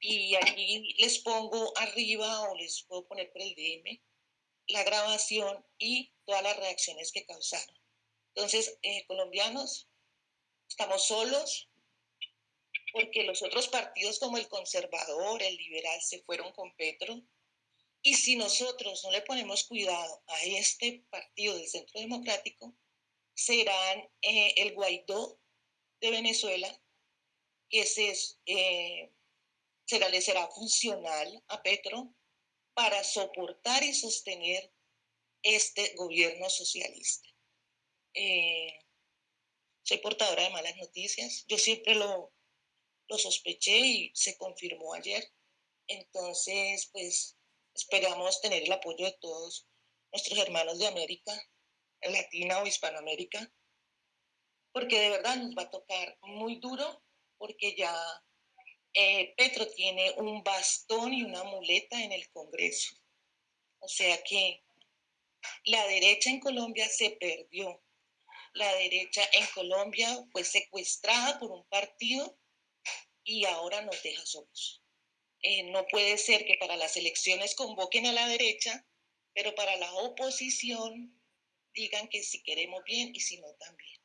y aquí les pongo arriba o les puedo poner por el DM la grabación y todas las reacciones que causaron. Entonces, eh, colombianos, Estamos solos porque los otros partidos como el conservador, el liberal, se fueron con Petro. Y si nosotros no le ponemos cuidado a este partido del Centro Democrático, serán eh, el Guaidó de Venezuela, que se, eh, será, le será funcional a Petro para soportar y sostener este gobierno socialista. Eh, soy portadora de malas noticias. Yo siempre lo, lo sospeché y se confirmó ayer. Entonces, pues esperamos tener el apoyo de todos nuestros hermanos de América, Latina o Hispanoamérica, porque de verdad nos va a tocar muy duro, porque ya eh, Petro tiene un bastón y una muleta en el Congreso. O sea que la derecha en Colombia se perdió la derecha en Colombia fue secuestrada por un partido y ahora nos deja solos. Eh, no puede ser que para las elecciones convoquen a la derecha, pero para la oposición digan que si queremos bien y si no también.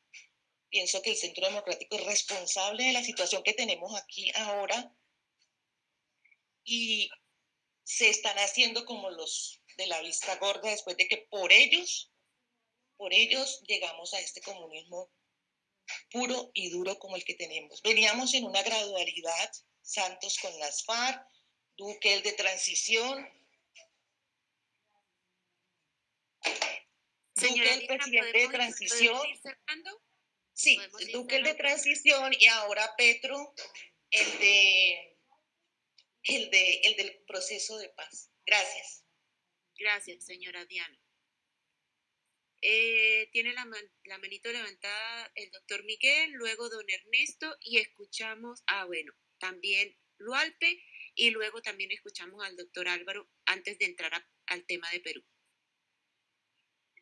Pienso que el Centro Democrático es responsable de la situación que tenemos aquí ahora y se están haciendo como los de la vista gorda después de que por ellos por ellos llegamos a este comunismo puro y duro como el que tenemos. Veníamos en una gradualidad, Santos con las FARC, Duque el de transición. Duque el presidente de transición. Sí, Duque el de transición y ahora Petro el de el de el del proceso de paz. Gracias. Gracias, señora Diana. Eh, tiene la, la, manito levantada el doctor Miguel, luego don Ernesto y escuchamos, ah bueno, también Lualpe y luego también escuchamos al doctor Álvaro antes de entrar al tema de Perú.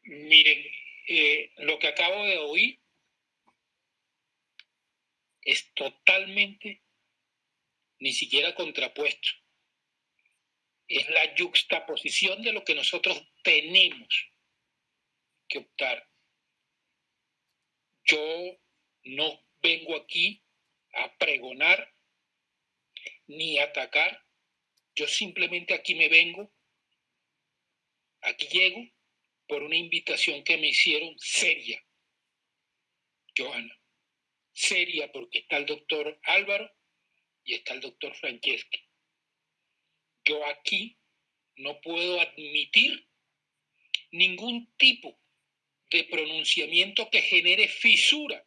Miren, eh, lo que acabo de oír es totalmente ni siquiera contrapuesto. Es la juxtaposición de lo que nosotros tenemos que optar. Yo no vengo aquí a pregonar ni atacar. Yo simplemente aquí me vengo, aquí llego por una invitación que me hicieron seria, Johanna. Seria porque está el doctor Álvaro y está el doctor Franceschi. Yo aquí no puedo admitir ningún tipo de pronunciamiento que genere fisura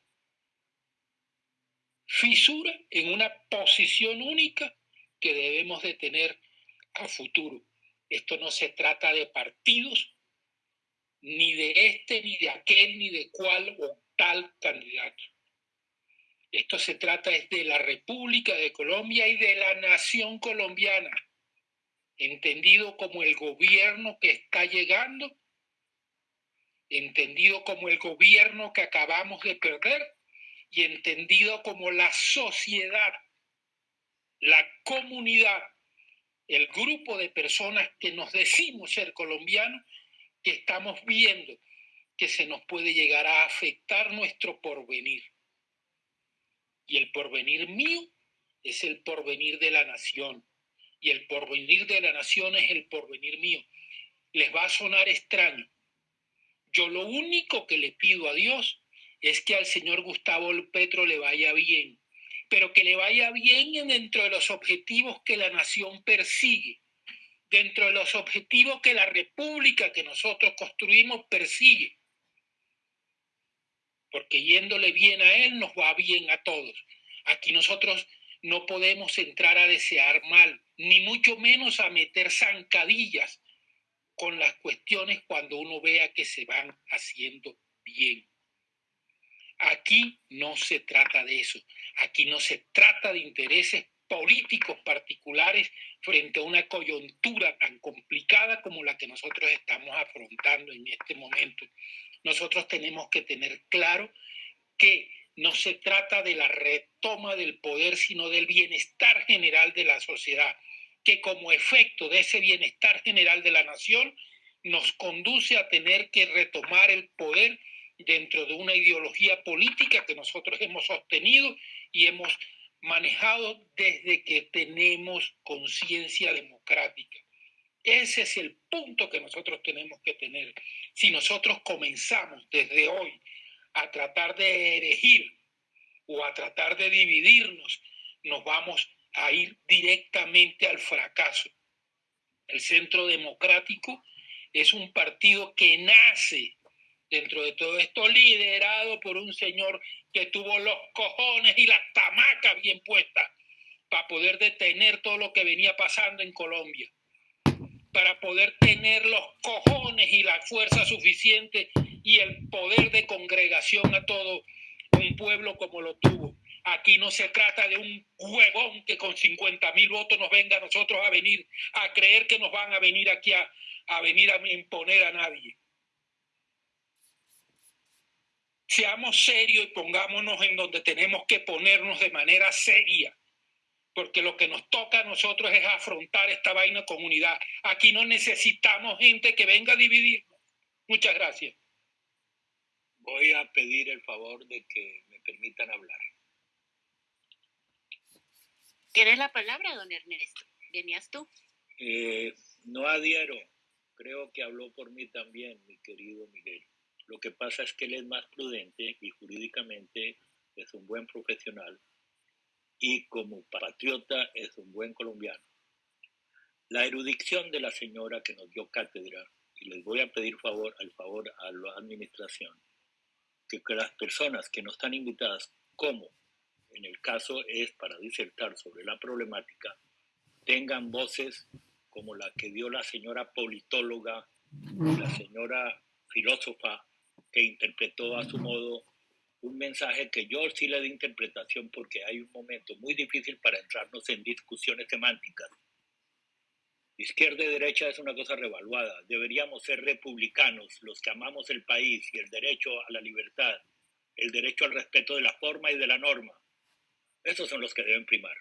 fisura en una posición única que debemos de tener a futuro. Esto no se trata de partidos, ni de este, ni de aquel, ni de cual o tal candidato. Esto se trata es de la República de Colombia y de la nación colombiana, entendido como el gobierno que está llegando, entendido como el gobierno que acabamos de perder y entendido como la sociedad, la comunidad, el grupo de personas que nos decimos ser colombianos, que estamos viendo que se nos puede llegar a afectar nuestro porvenir. Y el porvenir mío es el porvenir de la nación. Y el porvenir de la nación es el porvenir mío. Les va a sonar extraño. Yo lo único que le pido a Dios es que al señor Gustavo Petro le vaya bien, pero que le vaya bien dentro de los objetivos que la nación persigue, dentro de los objetivos que la república que nosotros construimos persigue. Porque yéndole bien a él nos va bien a todos. Aquí nosotros no podemos entrar a desear mal, ni mucho menos a meter zancadillas con las cuestiones cuando uno vea que se van haciendo bien. Aquí no se trata de eso. Aquí no se trata de intereses políticos particulares frente a una coyuntura tan complicada como la que nosotros estamos afrontando en este momento. Nosotros tenemos que tener claro que no se trata de la retoma del poder, sino del bienestar general de la sociedad, que como efecto de ese bienestar general de la nación nos conduce a tener que retomar el poder dentro de una ideología política que nosotros hemos sostenido y hemos manejado desde que tenemos conciencia democrática. Ese es el punto que nosotros tenemos que tener. Si nosotros comenzamos desde hoy a tratar de erigir o a tratar de dividirnos, nos vamos a ir directamente al fracaso. El Centro Democrático es un partido que nace dentro de todo esto liderado por un señor que tuvo los cojones y las tamacas bien puestas para poder detener todo lo que venía pasando en Colombia, para poder tener los cojones y la fuerza suficiente y el poder de congregación a todo un pueblo como lo tuvo. Aquí no se trata de un huevón que con 50 mil votos nos venga a nosotros a venir, a creer que nos van a venir aquí a, a venir a imponer a nadie. Seamos serios y pongámonos en donde tenemos que ponernos de manera seria, porque lo que nos toca a nosotros es afrontar esta vaina comunidad. Aquí no necesitamos gente que venga a dividirnos. Muchas gracias. Voy a pedir el favor de que me permitan hablar. ¿Tienes la palabra, don Ernesto? ¿Venías tú? Eh, no adhiero. Creo que habló por mí también, mi querido Miguel. Lo que pasa es que él es más prudente y jurídicamente es un buen profesional y como patriota es un buen colombiano. La erudición de la señora que nos dio cátedra, y les voy a pedir favor, al favor a la administración, que, que las personas que no están invitadas, como en el caso es para disertar sobre la problemática, tengan voces como la que dio la señora politóloga, la señora filósofa que interpretó a su modo un mensaje que yo sí le di interpretación porque hay un momento muy difícil para entrarnos en discusiones semánticas. Izquierda y derecha es una cosa revaluada. Deberíamos ser republicanos, los que amamos el país y el derecho a la libertad, el derecho al respeto de la forma y de la norma. Esos son los que deben primar.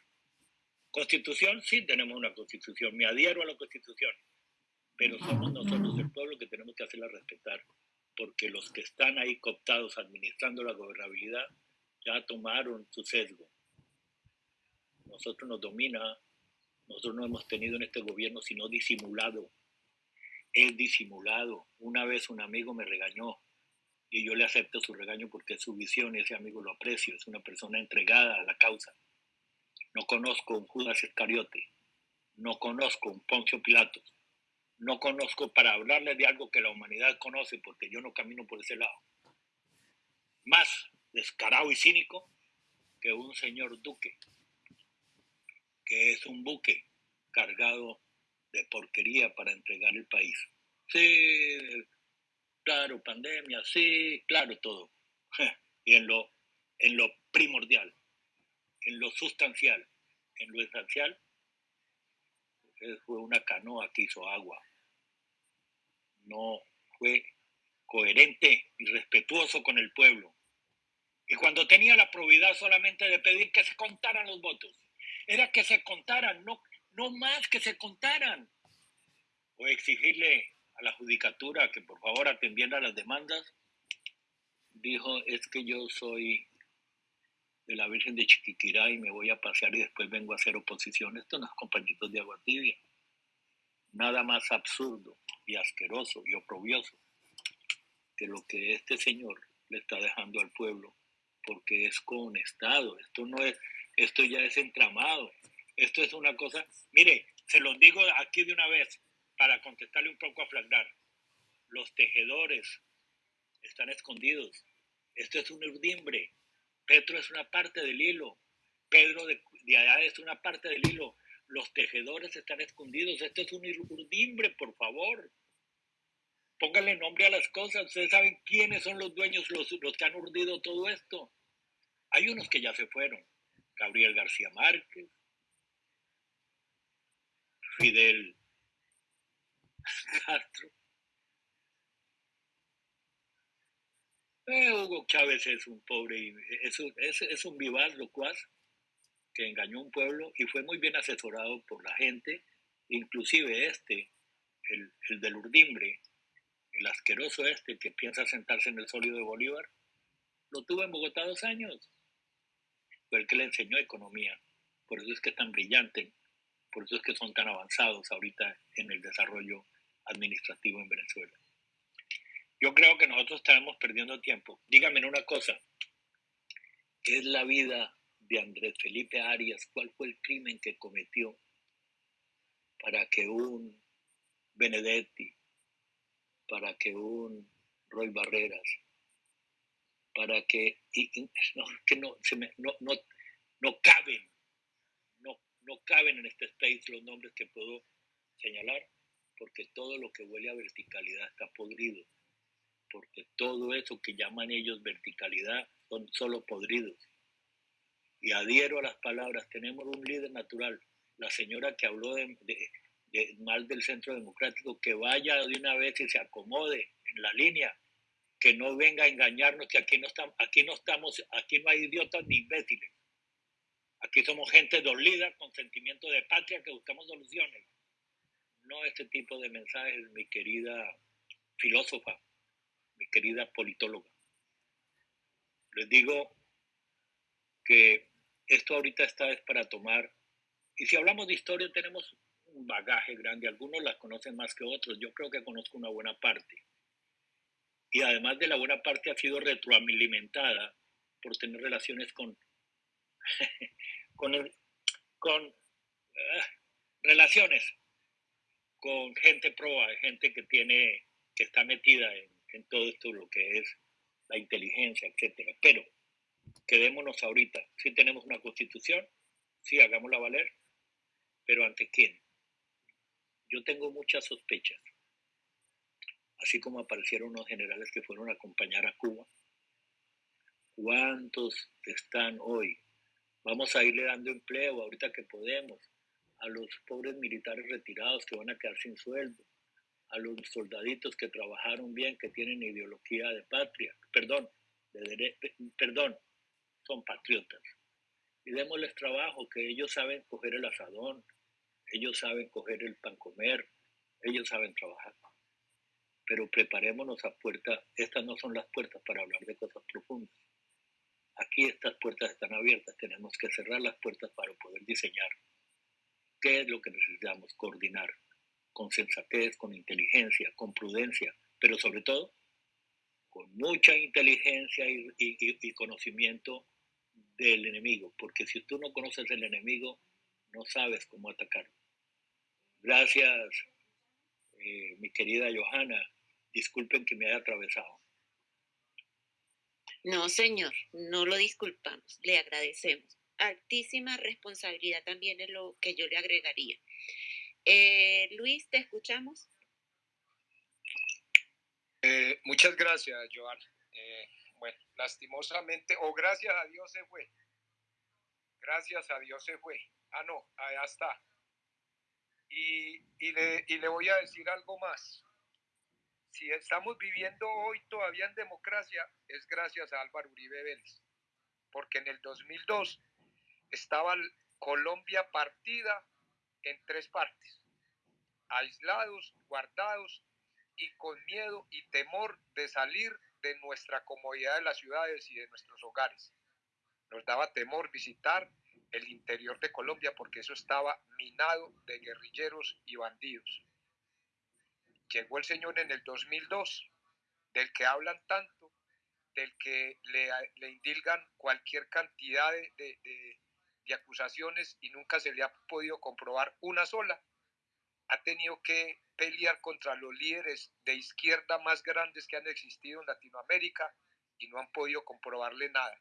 Constitución, sí tenemos una constitución, me adhiero a la constitución, pero somos nosotros el pueblo que tenemos que hacerla respetar porque los que están ahí cooptados administrando la gobernabilidad ya tomaron su sesgo. Nosotros nos domina, nosotros no hemos tenido en este gobierno sino disimulado. Es disimulado. Una vez un amigo me regañó y yo le acepto su regaño porque es su visión y ese amigo lo aprecio, es una persona entregada a la causa. No conozco un Judas Iscariote, no conozco un Poncio Pilatos, no conozco para hablarle de algo que la humanidad conoce, porque yo no camino por ese lado. Más descarado y cínico que un señor duque, que es un buque cargado de porquería para entregar el país. Sí, claro, pandemia, sí, claro, todo. Y en lo, en lo primordial, en lo sustancial, en lo esencial, fue una canoa que hizo agua. No fue coherente y respetuoso con el pueblo. Y cuando tenía la probidad solamente de pedir que se contaran los votos, era que se contaran, no, no más que se contaran. O exigirle a la judicatura que por favor atendiera las demandas, dijo, es que yo soy de la Virgen de Chiquiquirá y me voy a pasear y después vengo a hacer oposición. Esto no es compañitos de agua tibia. Nada más absurdo y asqueroso y oprobioso que lo que este señor le está dejando al pueblo, porque es con Estado. Esto no es, esto ya es entramado. Esto es una cosa, mire, se los digo aquí de una vez para contestarle un poco a flagrar. Los tejedores están escondidos. Esto es un urdimbre. Petro es una parte del hilo. Pedro de, allá es una parte del hilo. Los tejedores están escondidos. Esto es un urdimbre, por favor. Póngale nombre a las cosas. Ustedes saben quiénes son los dueños, los que han urdido todo esto. Hay unos que ya se fueron. Gabriel García Márquez, Fidel Castro, Eh, Hugo Chávez es un pobre, es un, es, es un vivaz locuaz que engañó a un pueblo y fue muy bien asesorado por la gente, inclusive este, el, el del Urdimbre, el asqueroso este que piensa sentarse en el sólido de Bolívar, lo tuvo en Bogotá dos años. Fue el que le enseñó economía. Por eso es que es tan brillante, por eso es que son tan avanzados ahorita en el desarrollo administrativo en Venezuela. Yo creo que nosotros estamos perdiendo tiempo. Dígame una cosa. ¿Qué es la vida de Andrés Felipe Arias? ¿Cuál fue el crimen que cometió para que un Benedetti, para que un Roy Barreras, para que, no, que no, se me, no, no, no caben, no, no caben en este space los nombres que puedo señalar, porque todo lo que huele a verticalidad está podrido porque todo eso que llaman ellos verticalidad son solo podridos. Y adhiero a las palabras, tenemos un líder natural, la señora que habló de, mal del centro democrático, que vaya de una vez y se acomode en la línea, que no venga a engañarnos, que aquí no estamos, aquí no estamos, aquí no hay idiotas ni imbéciles. Aquí somos gente dolida con sentimiento de patria que buscamos soluciones. No este tipo de mensajes, mi querida filósofa mi querida politóloga. Les digo que esto ahorita está es para tomar, y si hablamos de historia tenemos un bagaje grande, algunos la conocen más que otros, yo creo que conozco una buena parte. Y además de la buena parte ha sido retroalimentada por tener relaciones con, con, con ah, relaciones con gente proa, gente que tiene, que está metida en, en todo esto lo que es la inteligencia, etcétera. Pero quedémonos ahorita. Si tenemos una constitución, sí, hagámosla valer, pero ¿ante quién? Yo tengo muchas sospechas. Así como aparecieron unos generales que fueron a acompañar a Cuba, ¿Cuántos están hoy? Vamos a irle dando empleo ahorita que podemos a los pobres militares retirados que van a quedar sin sueldo, a los soldaditos que trabajaron bien, que tienen ideología de patria, perdón, de, perdón, son patriotas. Y démosles trabajo, que ellos saben coger el asadón, ellos saben coger el pan comer, ellos saben trabajar. Pero preparémonos a puerta, estas no son las puertas para hablar de cosas profundas. Aquí estas puertas están abiertas, tenemos que cerrar las puertas para poder diseñar. ¿Qué es lo que necesitamos? Coordinar con sensatez, con inteligencia, con prudencia, pero sobre todo con mucha inteligencia y, conocimiento del enemigo, porque si tú no conoces el enemigo, no sabes cómo atacar. Gracias, eh, mi querida Johanna. Disculpen que me haya atravesado. No, señor, no lo disculpamos, le agradecemos. Altísima responsabilidad también es lo que yo le agregaría. Eh, Luis, ¿te escuchamos? Eh, muchas gracias, Joan. Eh, bueno, lastimosamente, o gracias a Dios se fue. Gracias a Dios se fue. Ah, no, allá está. Y, y, le, y le voy a decir algo más si estamos viviendo hoy todavía en democracia, es gracias a Álvaro Uribe Vélez, porque en el 2002 estaba Colombia partida en tres partes, aislados, guardados y con miedo y temor de salir de nuestra comodidad de las ciudades y de nuestros hogares. Nos daba temor visitar el interior de Colombia porque eso estaba minado de guerrilleros y bandidos llegó el Señor en el 2002, del que hablan tanto, del que le, indilgan cualquier cantidad de, acusaciones y nunca se le ha podido comprobar una sola. Ha tenido que pelear contra los líderes de izquierda más grandes que han existido en Latinoamérica y no han podido comprobarle nada.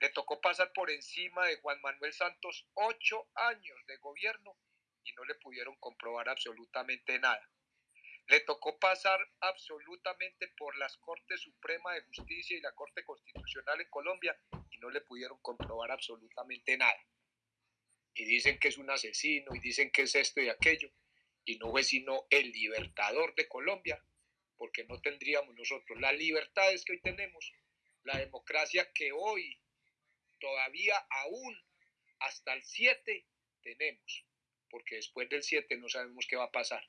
Le tocó pasar por encima de Juan Manuel Santos ocho años de gobierno y no le pudieron comprobar absolutamente nada. Le tocó pasar absolutamente por las Cortes Suprema de Justicia y la Corte Constitucional en Colombia no le pudieron comprobar absolutamente nada. Y dicen que es un asesino y dicen que es esto y aquello. Y no fue sino el libertador de Colombia, porque no tendríamos nosotros las libertades que hoy tenemos, la democracia que hoy todavía aún hasta el 7 tenemos, porque después del 7 no sabemos qué va a pasar.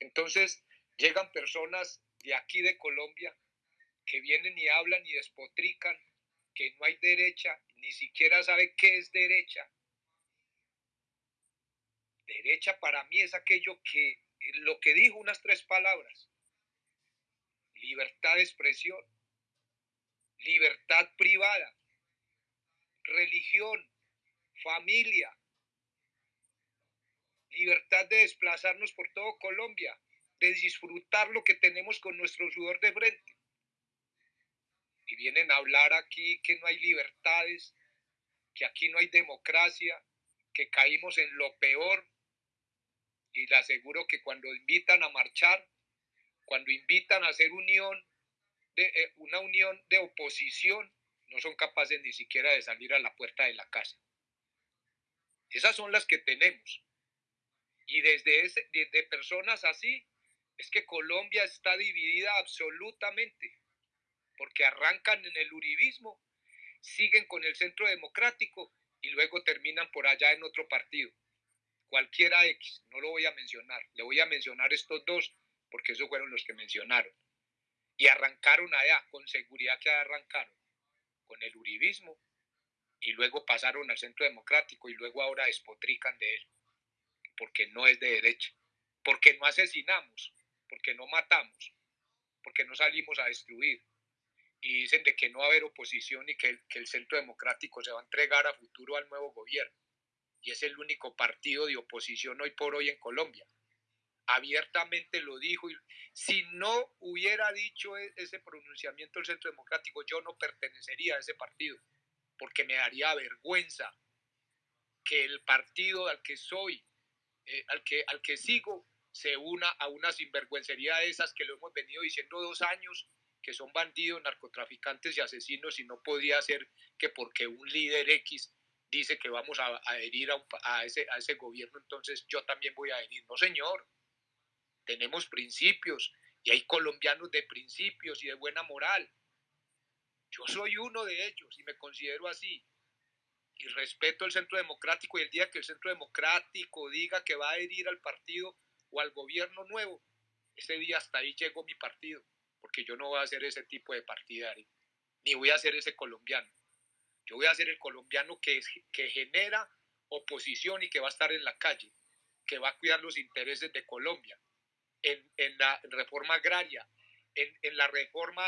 Entonces llegan personas de aquí de Colombia que vienen y hablan y despotrican que no hay derecha, ni siquiera sabe qué es derecha. Derecha para mí es aquello que, lo que dijo unas tres palabras, libertad de expresión, libertad privada, religión, familia, libertad de desplazarnos por todo Colombia, de disfrutar lo que tenemos con nuestro sudor de frente. Y vienen a hablar aquí que no hay libertades, que aquí no hay democracia, que caímos en lo peor. Y le aseguro que cuando invitan a marchar, cuando invitan a hacer unión, de, eh, una unión de oposición, no son capaces ni siquiera de salir a la puerta de la casa. Esas son las que tenemos. Y desde ese, de personas así es que Colombia está dividida absolutamente, porque arrancan en el uribismo, siguen con el centro democrático y luego terminan por allá en otro partido. Cualquiera X, no lo voy a mencionar, le voy a mencionar estos dos porque esos fueron los que mencionaron. Y arrancaron allá, con seguridad que arrancaron, con el uribismo y luego pasaron al centro democrático y luego ahora despotrican de él porque no es de derecha, porque no asesinamos, porque no matamos, porque no salimos a destruir. Y dicen de que no va a haber oposición y que el, que el centro democrático se va a entregar a futuro al nuevo gobierno. Y es el único partido de oposición hoy por hoy en Colombia. Abiertamente lo dijo. Y si no hubiera dicho e, ese pronunciamiento el centro democrático, yo no pertenecería a ese partido, porque me daría vergüenza que el partido al que soy eh, al, que, al que sigo se una a una sinvergüencería de esas que lo hemos venido diciendo dos años que son bandidos, narcotraficantes y asesinos y no podía ser que porque un líder X dice que vamos a, adherir a, ese, a ese gobierno, entonces yo también voy a adherir. No, señor, tenemos principios y hay colombianos de principios y de buena moral. Yo soy uno de ellos y me considero así. Y respeto el centro democrático y el día que el centro democrático diga que va a adherir al partido o al gobierno nuevo, ese día hasta ahí llegó mi partido porque yo no voy a ser ese tipo de partidario, ni voy a ser ese colombiano. Yo voy a ser el colombiano que, que genera oposición y que va a estar en la calle, que va a cuidar los intereses de Colombia, en, en la reforma agraria, en, en la reforma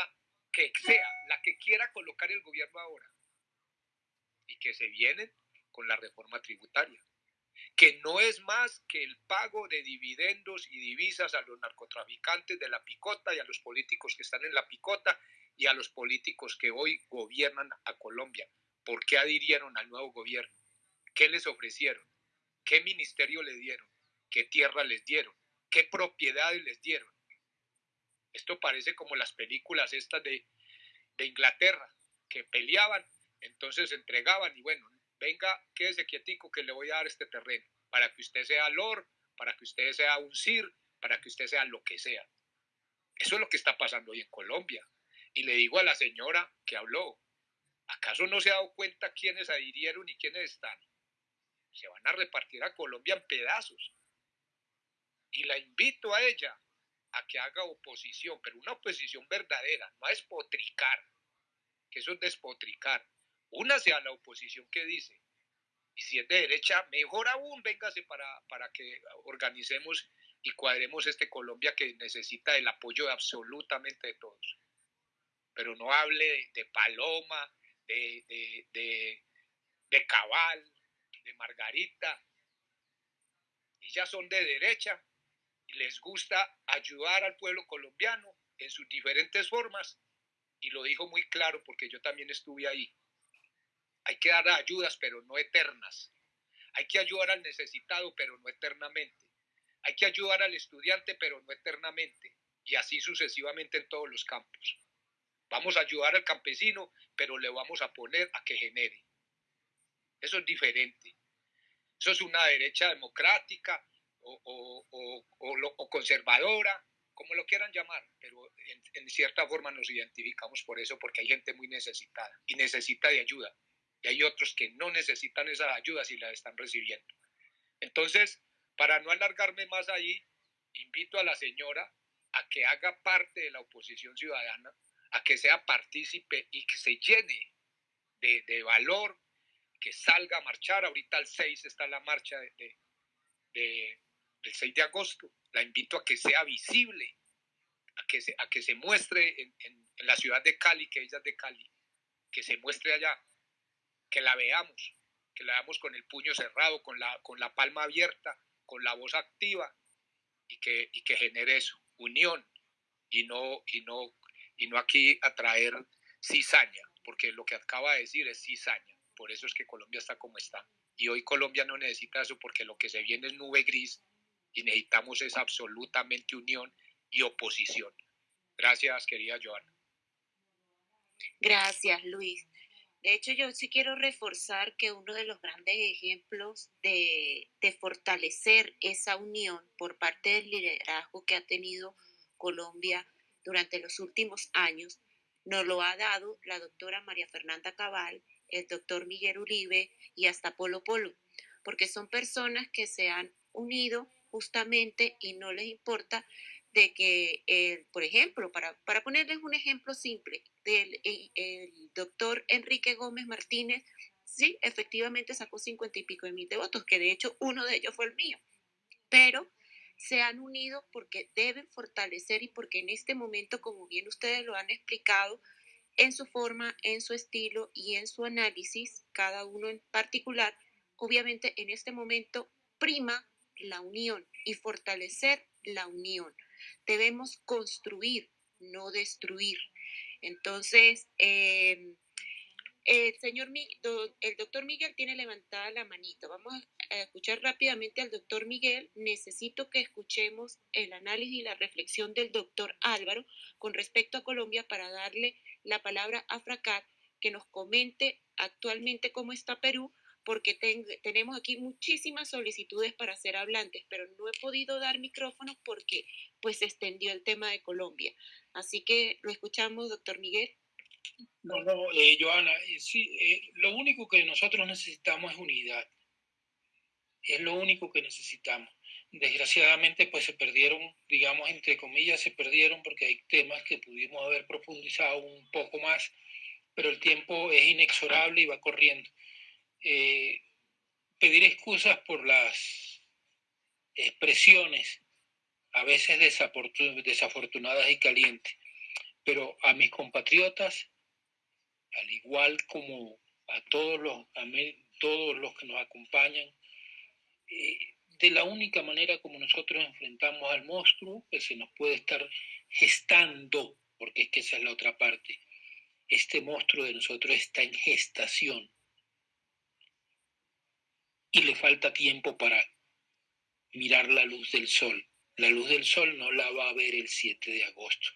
que sea, la que quiera colocar el gobierno ahora, y que se vienen con la reforma tributaria que no es más que el pago de dividendos y divisas a los narcotraficantes de la picota y a los políticos que están en la picota y a los políticos que hoy gobiernan a Colombia. ¿Por qué adhirieron al nuevo gobierno? ¿Qué les ofrecieron? ¿Qué ministerio le dieron? ¿Qué tierra les dieron? ¿Qué propiedades les dieron? Esto parece como las películas estas de, de Inglaterra, que peleaban, entonces entregaban y bueno, venga, quédese quietico que le voy a dar este terreno para que usted sea Lord, para que usted sea un Sir, para que usted sea lo que sea. Eso es lo que está pasando hoy en Colombia. Y le digo a la señora que habló, ¿acaso no se ha dado cuenta quiénes adhirieron y quiénes están? Se van a repartir a Colombia en pedazos. Y la invito a ella a que haga oposición, pero una oposición verdadera, no a despotricar, que eso es despotricar, únase a la oposición que dice. Y si es de derecha, mejor aún, véngase para, para que organicemos y cuadremos este Colombia que necesita el apoyo de absolutamente de todos. Pero no hable de, Paloma, de, de, de, de Cabal, de Margarita. Ellas son de derecha y les gusta ayudar al pueblo colombiano en sus diferentes formas. Y lo dijo muy claro porque yo también estuve ahí. Hay que dar ayudas, pero no eternas. Hay que ayudar al necesitado, pero no eternamente. Hay que ayudar al estudiante, pero no eternamente. Y así sucesivamente en todos los campos. Vamos a ayudar al campesino, pero le vamos a poner a que genere. Eso es diferente. Eso es una derecha democrática o, conservadora, como lo quieran llamar, pero en, en, cierta forma nos identificamos por eso, porque hay gente muy necesitada y necesita de ayuda y hay otros que no necesitan esa ayuda si la están recibiendo. Entonces, para no alargarme más ahí, invito a la señora a que haga parte de la oposición ciudadana, a que sea partícipe y que se llene de, valor, que salga a marchar. Ahorita el 6 está la marcha de, del 6 de agosto. La invito a que sea visible, a que se, a que se muestre en, en la ciudad de Cali, que ella es de Cali, que se muestre allá que la veamos, que la veamos con el puño cerrado, con la, con la palma abierta, con la voz activa y que, y que genere eso, unión y no, y, no, y no aquí atraer cizaña, porque lo que acaba de decir es cizaña, por eso es que Colombia está como está. Y hoy Colombia no necesita eso porque lo que se viene es nube gris y necesitamos es absolutamente unión y oposición. Gracias, querida Joana. Gracias, Luis. De hecho, yo sí quiero reforzar que uno de los grandes ejemplos de, fortalecer esa unión por parte del liderazgo que ha tenido Colombia durante los últimos años nos lo ha dado la doctora María Fernanda Cabal, el doctor Miguel Uribe y hasta Polo Polo, porque son personas que se han unido justamente y no les importa de que, eh, por ejemplo, para, para, ponerles un ejemplo simple, del el, doctor Enrique Gómez Martínez, sí, efectivamente sacó cincuenta y pico de mil de votos, que de hecho uno de ellos fue el mío, pero se han unido porque deben fortalecer y porque en este momento, como bien ustedes lo han explicado, en su forma, en su estilo y en su análisis, cada uno en particular, obviamente en este momento prima la unión y fortalecer la unión. Debemos construir, no destruir. Entonces, em, El señor, el doctor Miguel tiene levantada la manito. Vamos a escuchar rápidamente al doctor Miguel. Necesito que escuchemos el análisis y la reflexión del doctor Álvaro con respecto a Colombia para darle la palabra a Fracat que nos comente actualmente cómo está Perú, porque tenemos aquí muchísimas solicitudes para ser hablantes, pero no he podido dar micrófonos porque pues se extendió el tema de Colombia. Así que lo escuchamos, doctor Miguel. No, no, eh, Joana, eh, sí, eh, lo único que nosotros necesitamos es unidad. Es lo único que necesitamos. Desgraciadamente, pues se perdieron, digamos, entre comillas, se perdieron porque hay temas que pudimos haber profundizado un poco más, pero el tiempo es inexorable y va corriendo. Pedir excusas por las expresiones, a veces desafortunadas y calientes, pero a mis compatriotas al igual como a todos los, todos los que nos acompañan, eh, de la única manera como nosotros enfrentamos al monstruo que se nos puede estar gestando, porque es que esa es la otra parte, este monstruo de nosotros está en gestación y le falta tiempo para mirar la luz del sol. La luz del sol no la va a ver el 7 de agosto.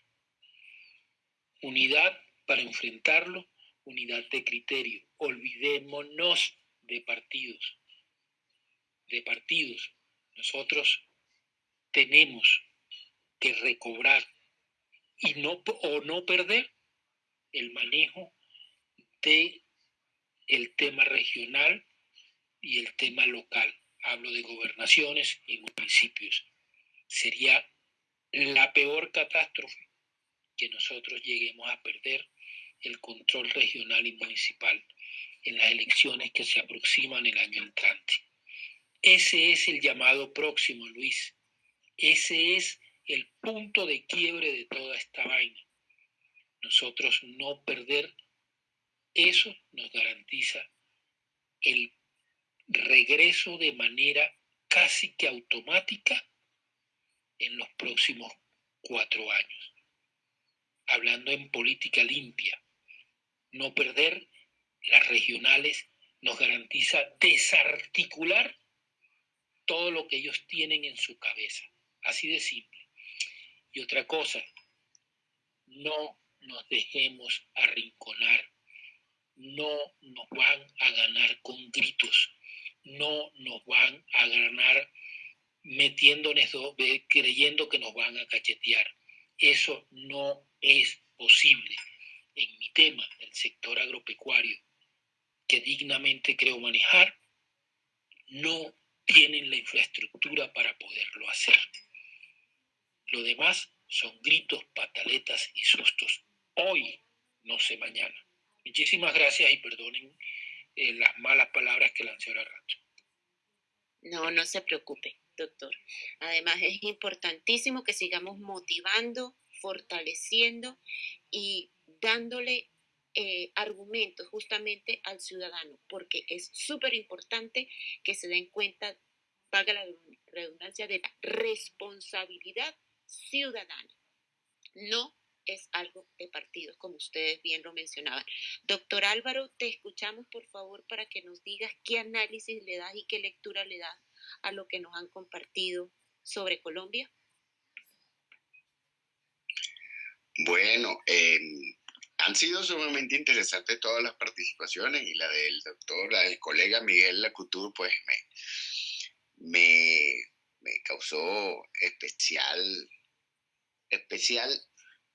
Unidad para enfrentarlo unidad de criterio. Olvidémonos de partidos. De partidos. Nosotros tenemos que recobrar y no o no perder el manejo de el tema regional y el tema local. Hablo de gobernaciones y municipios. Sería la peor catástrofe que nosotros lleguemos a perder el control regional y municipal en las elecciones que se aproximan el año entrante. Ese es el llamado próximo, Luis. Ese es el punto de quiebre de toda esta vaina. Nosotros no perder eso nos garantiza el regreso de manera casi que automática en los próximos cuatro años. Hablando en política limpia, no perder las regionales nos garantiza desarticular todo lo que ellos tienen en su cabeza. Así de simple. Y otra cosa, no nos dejemos arrinconar. No nos van a ganar con gritos. No nos van a ganar metiéndonos, creyendo que nos van a cachetear. Eso no es posible en mi tema, el sector agropecuario, que dignamente creo manejar, no tienen la infraestructura para poderlo hacer. Lo demás son gritos, pataletas y sustos. Hoy, no sé mañana. Muchísimas gracias y perdonen las malas palabras que lancé ahora rato. No, no se preocupe, doctor. Además, es importantísimo que sigamos motivando, fortaleciendo y dándole eh, argumentos justamente al ciudadano, porque es súper importante que se den cuenta, valga la redundancia, de la responsabilidad ciudadana. No es algo de partidos, como ustedes bien lo mencionaban. Doctor Álvaro, te escuchamos por favor para que nos digas qué análisis le das y qué lectura le das a lo que nos han compartido sobre Colombia. Bueno, eh, han sido sumamente interesantes todas las participaciones y la del doctor, la del colega Miguel Lacutur, pues me, me, causó especial, especial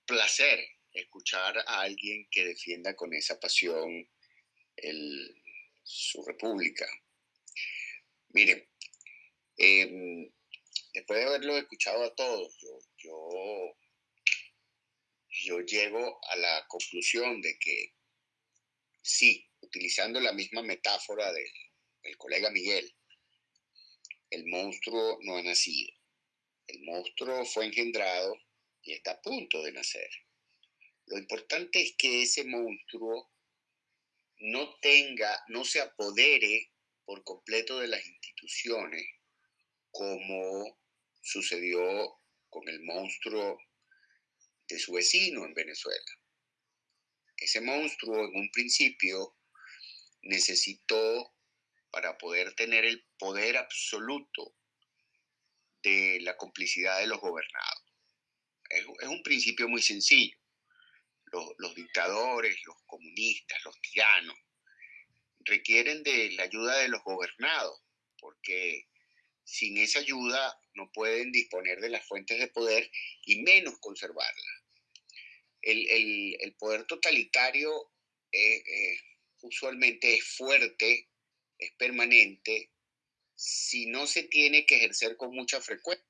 placer escuchar a alguien que defienda con esa pasión su república. Miren, em, después de haberlo escuchado a todos, yo, yo yo llego a la conclusión de que sí, utilizando la misma metáfora del, colega Miguel, el monstruo no ha nacido. El monstruo fue engendrado y está a punto de nacer. Lo importante es que ese monstruo no tenga, no se apodere por completo de las instituciones como sucedió con el monstruo de su vecino en Venezuela. Ese monstruo en un principio necesitó, para poder tener el poder absoluto de la complicidad de los gobernados. Es, un principio muy sencillo. los dictadores, los comunistas, los tiranos, requieren de la ayuda de los gobernados, porque sin esa ayuda no pueden disponer de las fuentes de poder y menos conservarlas. El, poder totalitario eh, eh, usualmente es fuerte, es permanente, si no se tiene que ejercer con mucha frecuencia.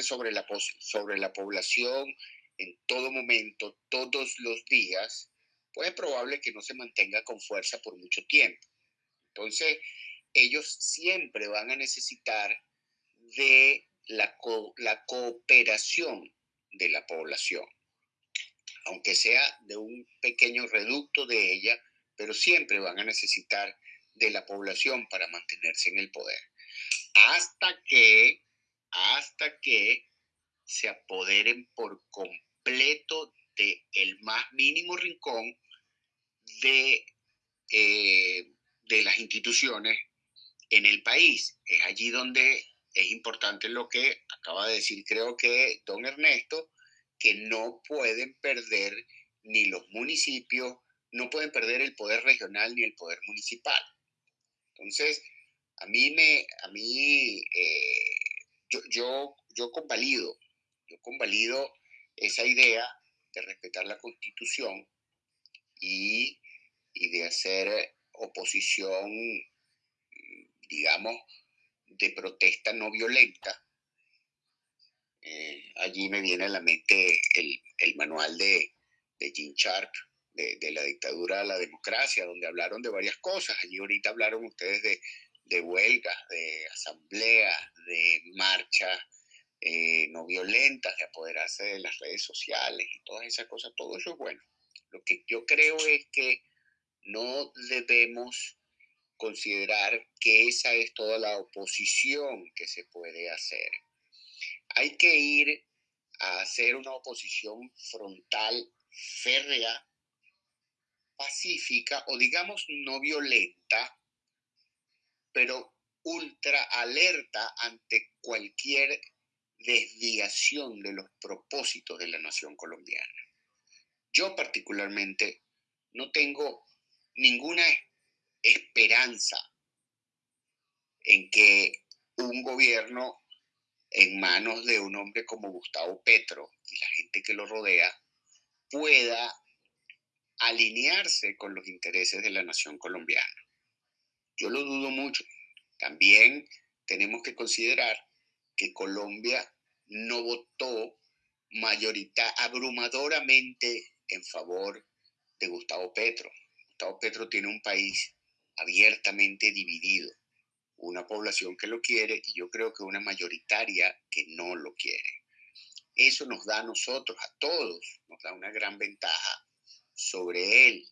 Sobre la, sobre la población en todo momento, todos los días, pues es probable que no se mantenga con fuerza por mucho tiempo. Entonces, ellos siempre van a necesitar de la, la cooperación de la población, aunque sea de un pequeño reducto de ella, pero siempre van a necesitar de la población para mantenerse en el poder. Hasta que, hasta que se apoderen por completo de el más mínimo rincón de, eh, de las instituciones en el país. Es allí donde es importante lo que acaba de decir, creo que don Ernesto, que no pueden perder ni los municipios, no pueden perder el poder regional ni el poder municipal. Entonces, a mí me, a mí, eh, yo, yo, convalido, yo convalido esa idea de respetar la constitución y, y de hacer oposición, digamos, de protesta no violenta. Eh, allí me viene a la mente el, el manual de, de Jim Sharp, de, de, la dictadura a la democracia, donde hablaron de varias cosas. Allí ahorita hablaron ustedes de, de huelgas, de asambleas, de marchas eh, no violentas, de apoderarse de las redes sociales y todas esas cosas. Todo eso es bueno. Lo que yo creo es que no debemos considerar que esa es toda la oposición que se puede hacer. Hay que ir a hacer una oposición frontal, férrea, pacífica o digamos no violenta, pero ultra alerta ante cualquier desviación de los propósitos de la nación colombiana. Yo particularmente no tengo ninguna esperanza en que un gobierno en manos de un hombre como Gustavo Petro y la gente que lo rodea pueda alinearse con los intereses de la nación colombiana. Yo lo dudo mucho. También tenemos que considerar que Colombia no votó mayorita abrumadoramente en favor de Gustavo Petro. Gustavo Petro tiene un país abiertamente dividido, una población que lo quiere y yo creo que una mayoritaria que no lo quiere. Eso nos da a nosotros, a todos, nos da una gran ventaja sobre él.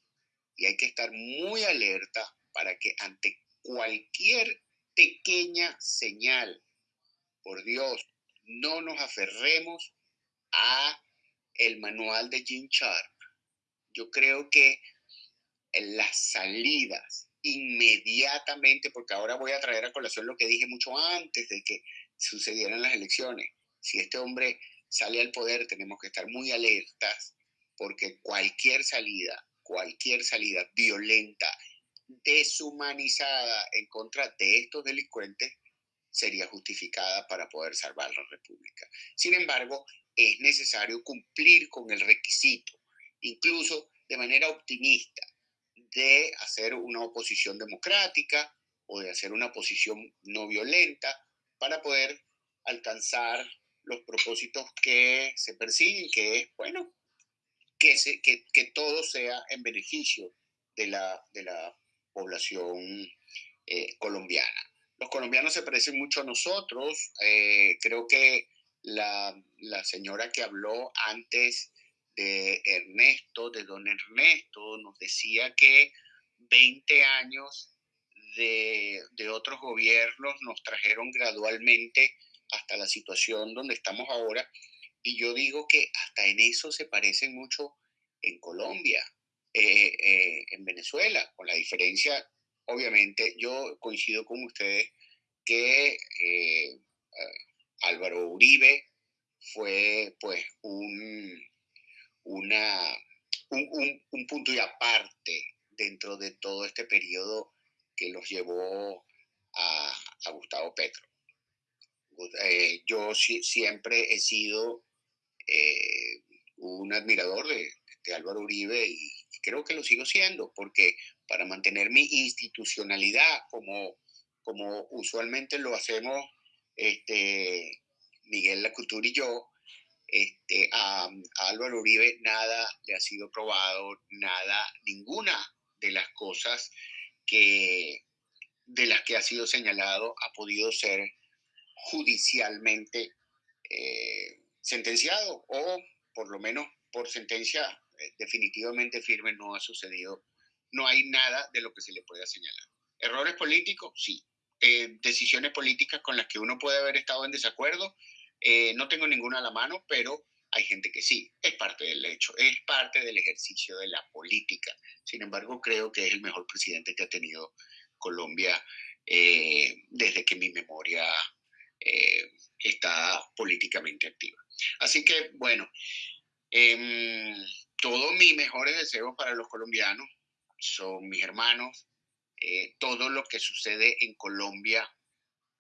Y hay que estar muy alerta para que ante cualquier pequeña señal, por Dios, no nos aferremos a el manual de Jim Sharp. Yo creo que las salidas inmediatamente, porque ahora voy a traer a colación lo que dije mucho antes de que sucedieran las elecciones. Si este hombre sale al poder, tenemos que estar muy alertas porque cualquier salida, cualquier salida violenta, deshumanizada en contra de estos delincuentes sería justificada para poder salvar la República. Sin embargo, es necesario cumplir con el requisito, incluso de manera optimista, de hacer una oposición democrática o de hacer una oposición no violenta para poder alcanzar los propósitos que se persiguen, que es, bueno, que, se, que, que todo sea en beneficio de la, de la población eh, colombiana. Los colombianos se parecen mucho a nosotros. Eh, creo que la, la señora que habló antes de Ernesto, de don Ernesto, nos decía que 20 años de, de, otros gobiernos nos trajeron gradualmente hasta la situación donde estamos ahora. Y yo digo que hasta en eso se parecen mucho en Colombia, eh, eh, en Venezuela, con la diferencia, obviamente, yo coincido con ustedes que Álvaro Uribe fue pues un, una, un, punto y aparte dentro de todo este periodo que los llevó a, Gustavo Petro. Eh, yo siempre he sido eh, un admirador de, Álvaro Uribe y, creo que lo sigo siendo, porque para mantener mi institucionalidad como, como usualmente lo hacemos este, Miguel Lacutur y yo, este, a, Álvaro Uribe nada le ha sido probado, nada, ninguna de las cosas que de las que ha sido señalado ha podido ser judicialmente eh, sentenciado o por lo menos por sentencia definitivamente firme no ha sucedido. No hay nada de lo que se le pueda señalar. Errores políticos, sí. Eh, decisiones políticas con las que uno puede haber estado en desacuerdo, eh, no tengo ninguna a la mano, pero hay gente que sí, es parte del hecho, es parte del ejercicio de la política. Sin embargo, creo que es el mejor presidente que ha tenido Colombia eh, desde que mi memoria eh, está políticamente activa. Así que, bueno, em, todos mis mejores deseos para los colombianos son mis hermanos. todo lo que sucede en Colombia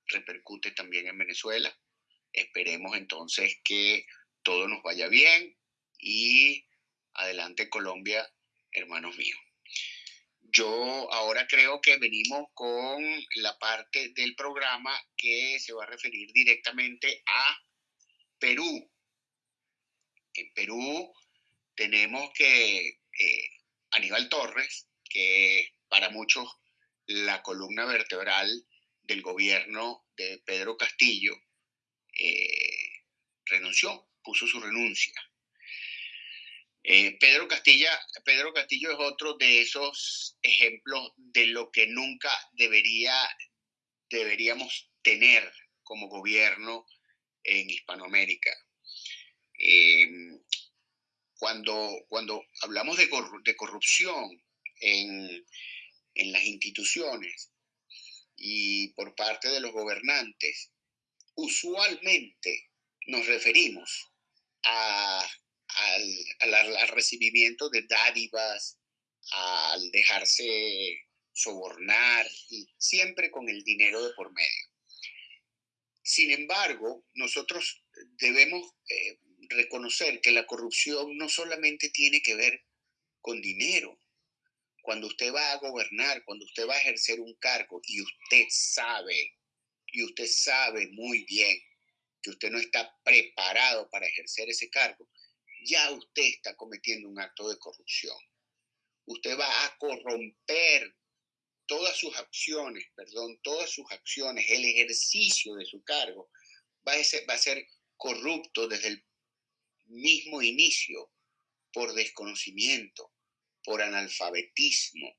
repercute también en Venezuela. Esperemos entonces que todo nos vaya bien y adelante Colombia, hermanos míos. Yo ahora creo que venimos con la parte del programa que se va a referir directamente a Perú. En Perú tenemos que eh, Aníbal Torres, que para muchos la columna vertebral del gobierno de Pedro Castillo, eh, renunció, puso su renuncia. Eh, Pedro, Castilla, Pedro Castillo es otro de esos ejemplos de lo que nunca debería, deberíamos tener como gobierno en Hispanoamérica. Cuando, cuando hablamos de, corrupción en, en las instituciones y por parte de los gobernantes, usualmente nos referimos al, recibimiento de dádivas, al dejarse sobornar, y siempre con el dinero de por medio. Sin embargo, nosotros debemos eh, reconocer que la corrupción no solamente tiene que ver con dinero. Cuando usted va a gobernar, cuando usted va a ejercer un cargo y usted sabe y usted sabe muy bien que usted no está preparado para ejercer ese cargo, ya usted está cometiendo un acto de corrupción. Usted va a corromper todas sus acciones, perdón, todas sus acciones, el ejercicio de su cargo va a ser, va a ser corrupto desde el mismo inicio por desconocimiento, por analfabetismo,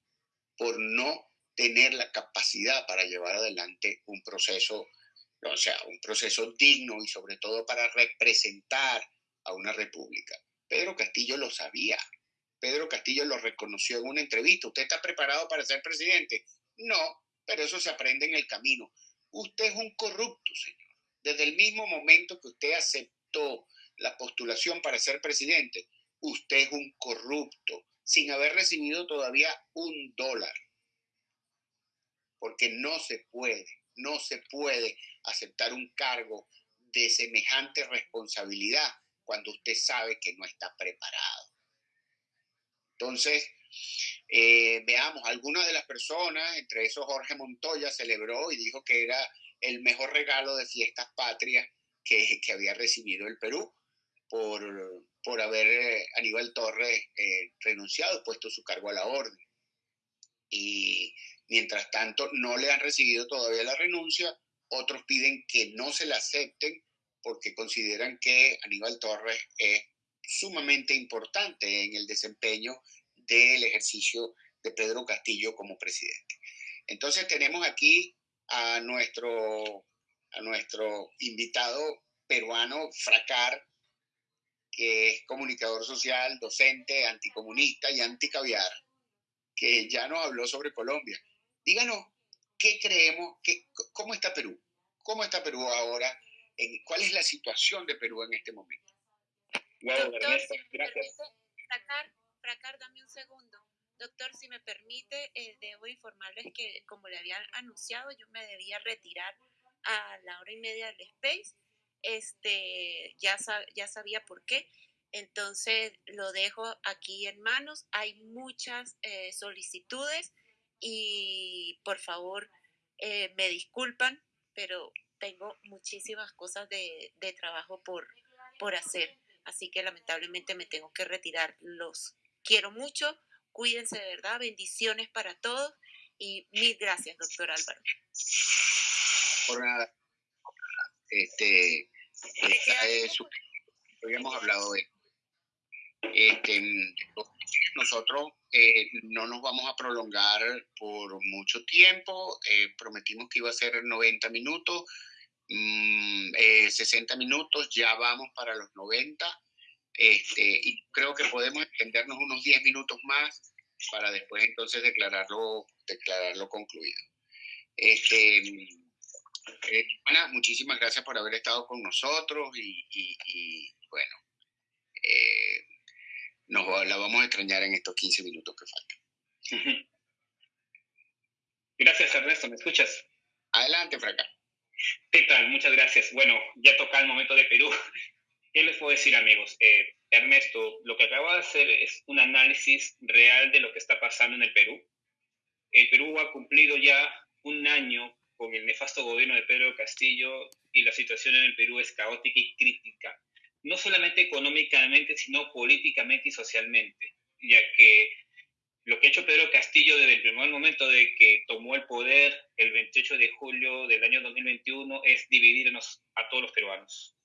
por no tener la capacidad para llevar adelante un proceso, o sea, un proceso digno y sobre todo para representar a una república. Pedro Castillo lo sabía. Pedro Castillo lo reconoció en una entrevista. ¿Usted está preparado para ser presidente? No, pero eso se aprende en el camino. Usted es un corrupto, señor. Desde el mismo momento que usted aceptó la postulación para ser presidente, usted es un corrupto, sin haber recibido todavía un dólar porque no se puede, no se puede aceptar un cargo de semejante responsabilidad cuando usted sabe que no está preparado. Entonces, eh, veamos, algunas de las personas, entre esos Jorge Montoya, celebró y dijo que era el mejor regalo de fiestas patrias que, que había recibido el Perú por, por haber eh, Aníbal Torres eh, renunciado, puesto su cargo a la orden. Y Mientras tanto, no le han recibido todavía la renuncia, otros piden que no se la acepten porque consideran que Aníbal Torres es sumamente importante en el desempeño del ejercicio de Pedro Castillo como presidente. Entonces tenemos aquí a nuestro, a nuestro invitado peruano, Fracar, que es comunicador social, docente, anticomunista y anticaviar, que ya nos habló sobre Colombia. Díganos, ¿qué creemos? Que, ¿Cómo está Perú? ¿Cómo está Perú ahora? ¿Cuál es la situación de Perú en este momento? Doctor, si me gracias. Fracar, dame un segundo. Doctor, si me permite, eh, debo informarles que, como le había anunciado, yo me debía retirar a la hora y media del space. Este, ya, ya sabía por qué. Entonces lo dejo aquí en manos. Hay muchas eh, solicitudes y por favor eh, me disculpan, pero tengo muchísimas cosas de, de trabajo por, por hacer. Así que lamentablemente me tengo que retirar. Los quiero mucho. Cuídense de verdad. Bendiciones para todos. Y mil gracias, doctor Álvaro. Por nada. Este, esta es, hemos hablado de este, nosotros eh, no nos vamos a prolongar por mucho tiempo. Eh, prometimos que iba a ser 90 minutos. 60 mm, eh, minutos, ya vamos para los 90. Este, y creo que podemos extendernos unos 10 minutos más para después entonces declararlo, declararlo concluido. Este, eh, Ana, muchísimas gracias por haber estado con nosotros y, bueno, eh, nos la vamos a extrañar en estos 15 minutos que faltan. Gracias, Ernesto. ¿Me escuchas? Adelante, Fraca. ¿Qué tal? Muchas gracias. Bueno, ya toca el momento de Perú. ¿Qué les puedo decir, amigos? Eh, Ernesto, lo que acaba de hacer es un análisis real de lo que está pasando en el Perú. El Perú ha cumplido ya un año con el nefasto gobierno de Pedro Castillo y la situación en el Perú es caótica y crítica, no solamente económicamente, sino políticamente y socialmente, ya que lo que ha hecho Pedro Castillo desde el primer momento de que tomó el poder el 28 de julio del año 2021 es dividirnos a todos los peruanos,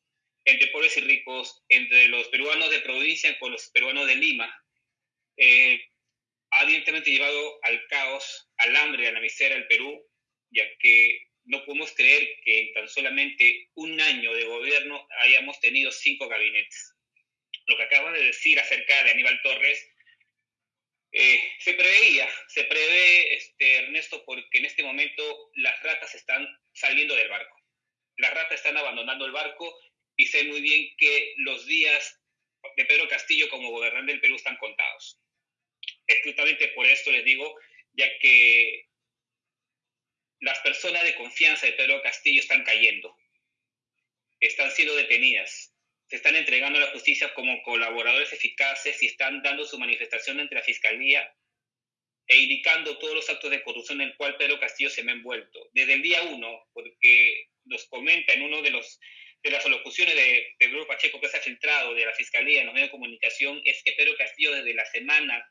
entre pobres y ricos, entre los peruanos de provincia con los peruanos de Lima. Eh, ha directamente llevado al caos, al hambre, a la miseria del Perú, ya que no podemos creer que en tan solamente un año de gobierno hayamos tenido cinco gabinetes. Lo que acaba de decir acerca de Aníbal Torres eh, se preveía, se prevé, este, Ernesto, porque en este momento las ratas están saliendo del barco. Las ratas están abandonando el barco y sé muy bien que los días de Pedro Castillo como gobernante del Perú están contados. Justamente por esto les digo, ya que las personas de confianza de Pedro Castillo están cayendo, están siendo detenidas, se están entregando a la justicia como colaboradores eficaces y están dando su manifestación ante la Fiscalía e indicando todos los actos de corrupción en el cual Pedro Castillo se me ha envuelto. Desde el día uno, porque nos comenta en uno de los de las alocuciones de, Pedro Pacheco que se ha filtrado de la Fiscalía en los medios de comunicación, es que Pedro Castillo desde la semana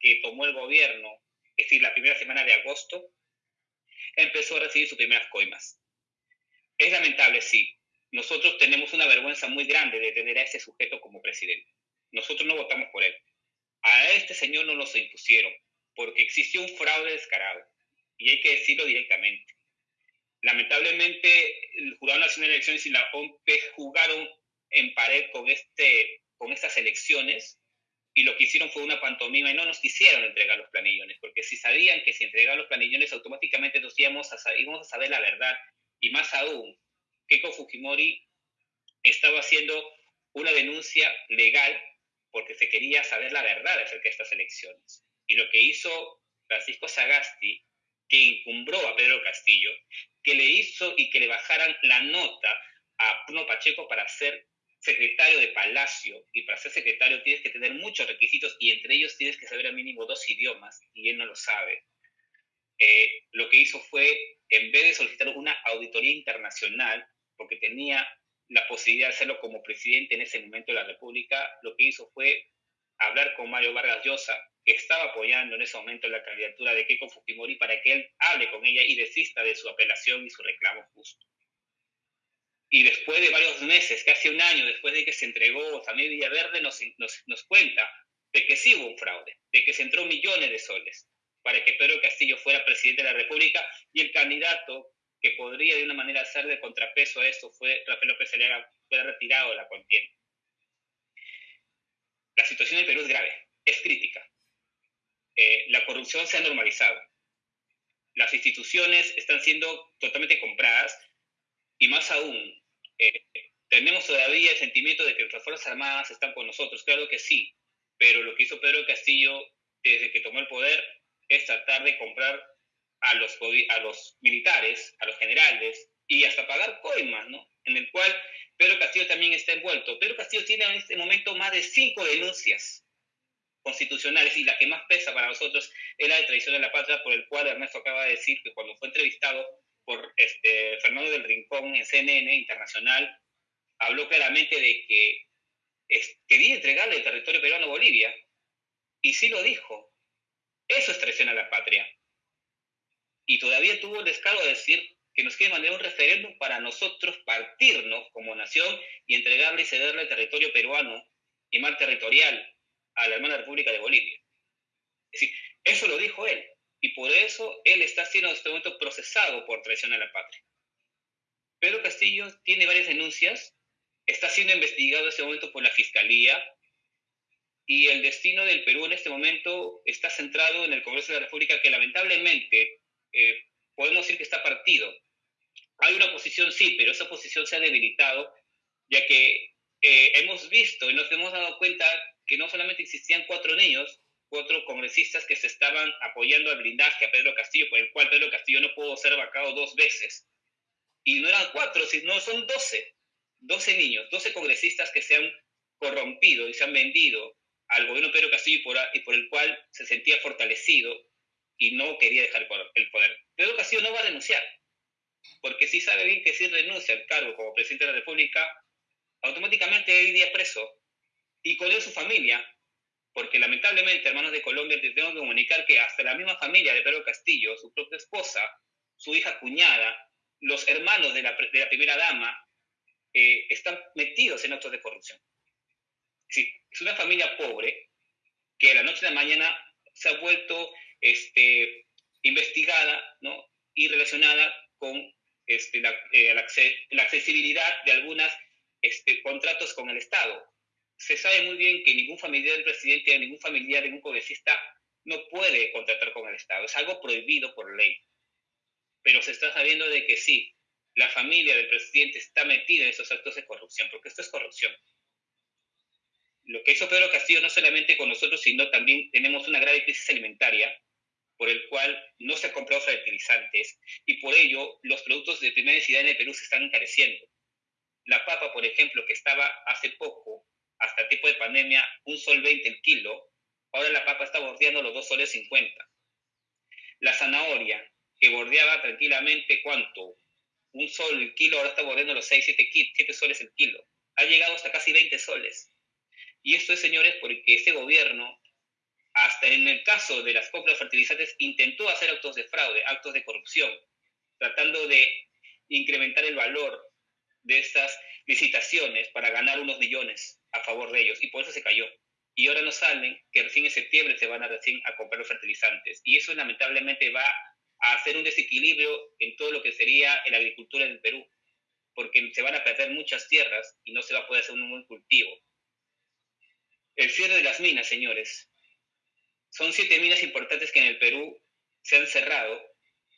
que tomó el gobierno, es decir, la primera semana de agosto, empezó a recibir sus primeras coimas. Es lamentable, sí, nosotros tenemos una vergüenza muy grande de tener a ese sujeto como presidente. Nosotros no votamos por él. A este señor no nos impusieron, porque existió un fraude descarado, y hay que decirlo directamente. Lamentablemente, el Jurado Nacional de Elecciones y la OMP jugaron en pared con, este, con estas elecciones y lo que hicieron fue una pantomima y no nos quisieron entregar los planillones, porque si sabían que si entregaban los planillones automáticamente nos íbamos a, saber la verdad, y más aún, Keiko Fujimori estaba haciendo una denuncia legal porque se quería saber la verdad acerca de estas elecciones. Y lo que hizo Francisco Sagasti, que incumbró a Pedro Castillo, que le hizo y que le bajaran la nota a Bruno Pacheco para ser secretario de Palacio, y para ser secretario tienes que tener muchos requisitos, y entre ellos tienes que saber al mínimo dos idiomas, y él no lo sabe. Eh, lo que hizo fue, en vez de solicitar una auditoría internacional, porque tenía la posibilidad de hacerlo como presidente en ese momento de la República, lo que hizo fue hablar con Mario Vargas Llosa, que estaba apoyando en ese momento la candidatura de Keiko Fujimori para que él hable con ella y desista de su apelación y su reclamo justo. Y después de varios meses, casi un año después de que se entregó también Villaverde, nos, nos, nos cuenta de que sí hubo un fraude, de que se entró millones de soles para que Pedro Castillo fuera presidente de la República y el candidato que podría de una manera hacer de contrapeso a esto fue Rafael López Aliaga, fue retirado de la contienda. la situación en Perú es grave, es crítica. Eh, la corrupción se ha normalizado. Las instituciones están siendo totalmente compradas y más aún, eh, tenemos todavía el sentimiento de que nuestras Fuerzas Armadas están con nosotros. Claro que sí, pero lo que hizo Pedro Castillo desde que tomó el poder es tratar de comprar a los, a los militares, a los generales y hasta pagar coimas, ¿no? En el cual Pedro Castillo también está envuelto. Pedro Castillo tiene en este momento más de cinco denuncias constitucionales y la que más pesa para nosotros es la de traición de la patria, por el cual Ernesto acaba de decir que cuando fue entrevistado por este, Fernando del Rincón en CNN Internacional, habló claramente de que quería entregarle el territorio peruano a Bolivia, y sí lo dijo. Eso es traición a la patria. Y todavía tuvo el descaro de decir que nos quiere mandar un referéndum para nosotros partirnos como nación y entregarle y cederle el territorio peruano y mar territorial a la hermana República de Bolivia. Es decir, eso lo dijo él. Y por eso él está siendo en este momento procesado por traición a la patria. Pedro Castillo tiene varias denuncias, está siendo investigado en este momento por la Fiscalía y el destino del Perú en este momento está centrado en el Congreso de la República que lamentablemente eh, podemos decir que está partido. Hay una oposición, sí, pero esa oposición se ha debilitado, ya que eh, hemos visto y nos hemos dado cuenta que no solamente existían cuatro niños, cuatro congresistas que se estaban apoyando al blindaje a Pedro Castillo, por el cual Pedro Castillo no pudo ser vacado dos veces. Y no eran cuatro, sino son doce. Doce niños, doce congresistas que se han corrompido y se han vendido al gobierno Pedro Castillo y por, el cual se sentía fortalecido y no quería dejar el poder. Pedro Castillo no va a renunciar, porque si sabe bien que si renuncia al cargo como presidente de la República, automáticamente iría preso y con él su familia, porque lamentablemente, hermanos de Colombia, te tengo que comunicar que hasta la misma familia de Pedro Castillo, su propia esposa, su hija cuñada, los hermanos de la, primera dama, eh, están metidos en actos de corrupción. Sí, es una familia pobre que de la noche a la mañana se ha vuelto este, investigada ¿no? y relacionada con este, la, eh, la, accesibilidad de algunos este, contratos con el Estado. Se sabe muy bien que ningún familiar del presidente, ningún familiar, ningún congresista no puede contratar con el Estado. Es algo prohibido por ley. Pero se está sabiendo de que sí, la familia del presidente está metida en esos actos de corrupción, porque esto es corrupción lo que hizo Pedro Castillo no solamente con nosotros, sino también tenemos una grave crisis alimentaria por el cual no se han comprado fertilizantes y por ello los productos de primera necesidad en el Perú se están encareciendo. La papa, por ejemplo, que estaba hace poco, hasta el tipo de pandemia, un sol 20 el kilo, ahora la papa está bordeando los 2 soles 50. La zanahoria, que bordeaba tranquilamente cuánto, un sol el kilo, ahora está bordeando los 6, 7, 7 soles el kilo. Ha llegado hasta casi 20 soles. Y esto es, señores, porque este gobierno, hasta en el caso de las compras fertilizantes, intentó hacer actos de fraude, actos de corrupción, tratando de incrementar el valor de estas licitaciones para ganar unos millones a favor de ellos. Y por eso se cayó. Y ahora nos salen que recién en septiembre se van a recién a comprar los fertilizantes. Y eso lamentablemente va a hacer un desequilibrio en todo lo que sería la agricultura en el Perú, porque se van a perder muchas tierras y no se va a poder hacer un buen cultivo. El cierre de las minas, señores. Son siete minas importantes que en el Perú se han cerrado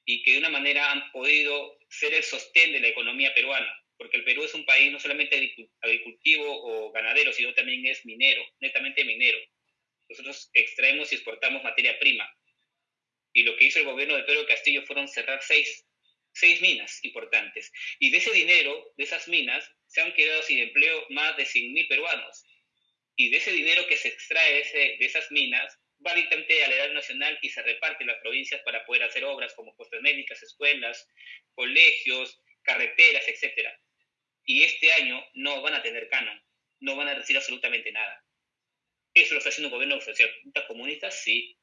y que de una manera han podido ser el sostén de la economía peruana, porque el Perú es un país no solamente agricultivo o ganadero, sino también es minero, netamente minero. Nosotros extraemos y exportamos materia prima. Y lo que hizo el gobierno de Pedro Castillo fueron cerrar seis, seis minas importantes. Y de ese dinero, de esas minas, se han quedado sin empleo más de 100.000 peruanos y de ese dinero que se extrae de, esas minas va directamente al erario nacional y se reparte en las provincias para poder hacer obras como postas médicas, escuelas, colegios, carreteras, etc. Y este año no van a tener canon, no van a recibir absolutamente nada. Eso lo está haciendo un gobierno social comunista, sí.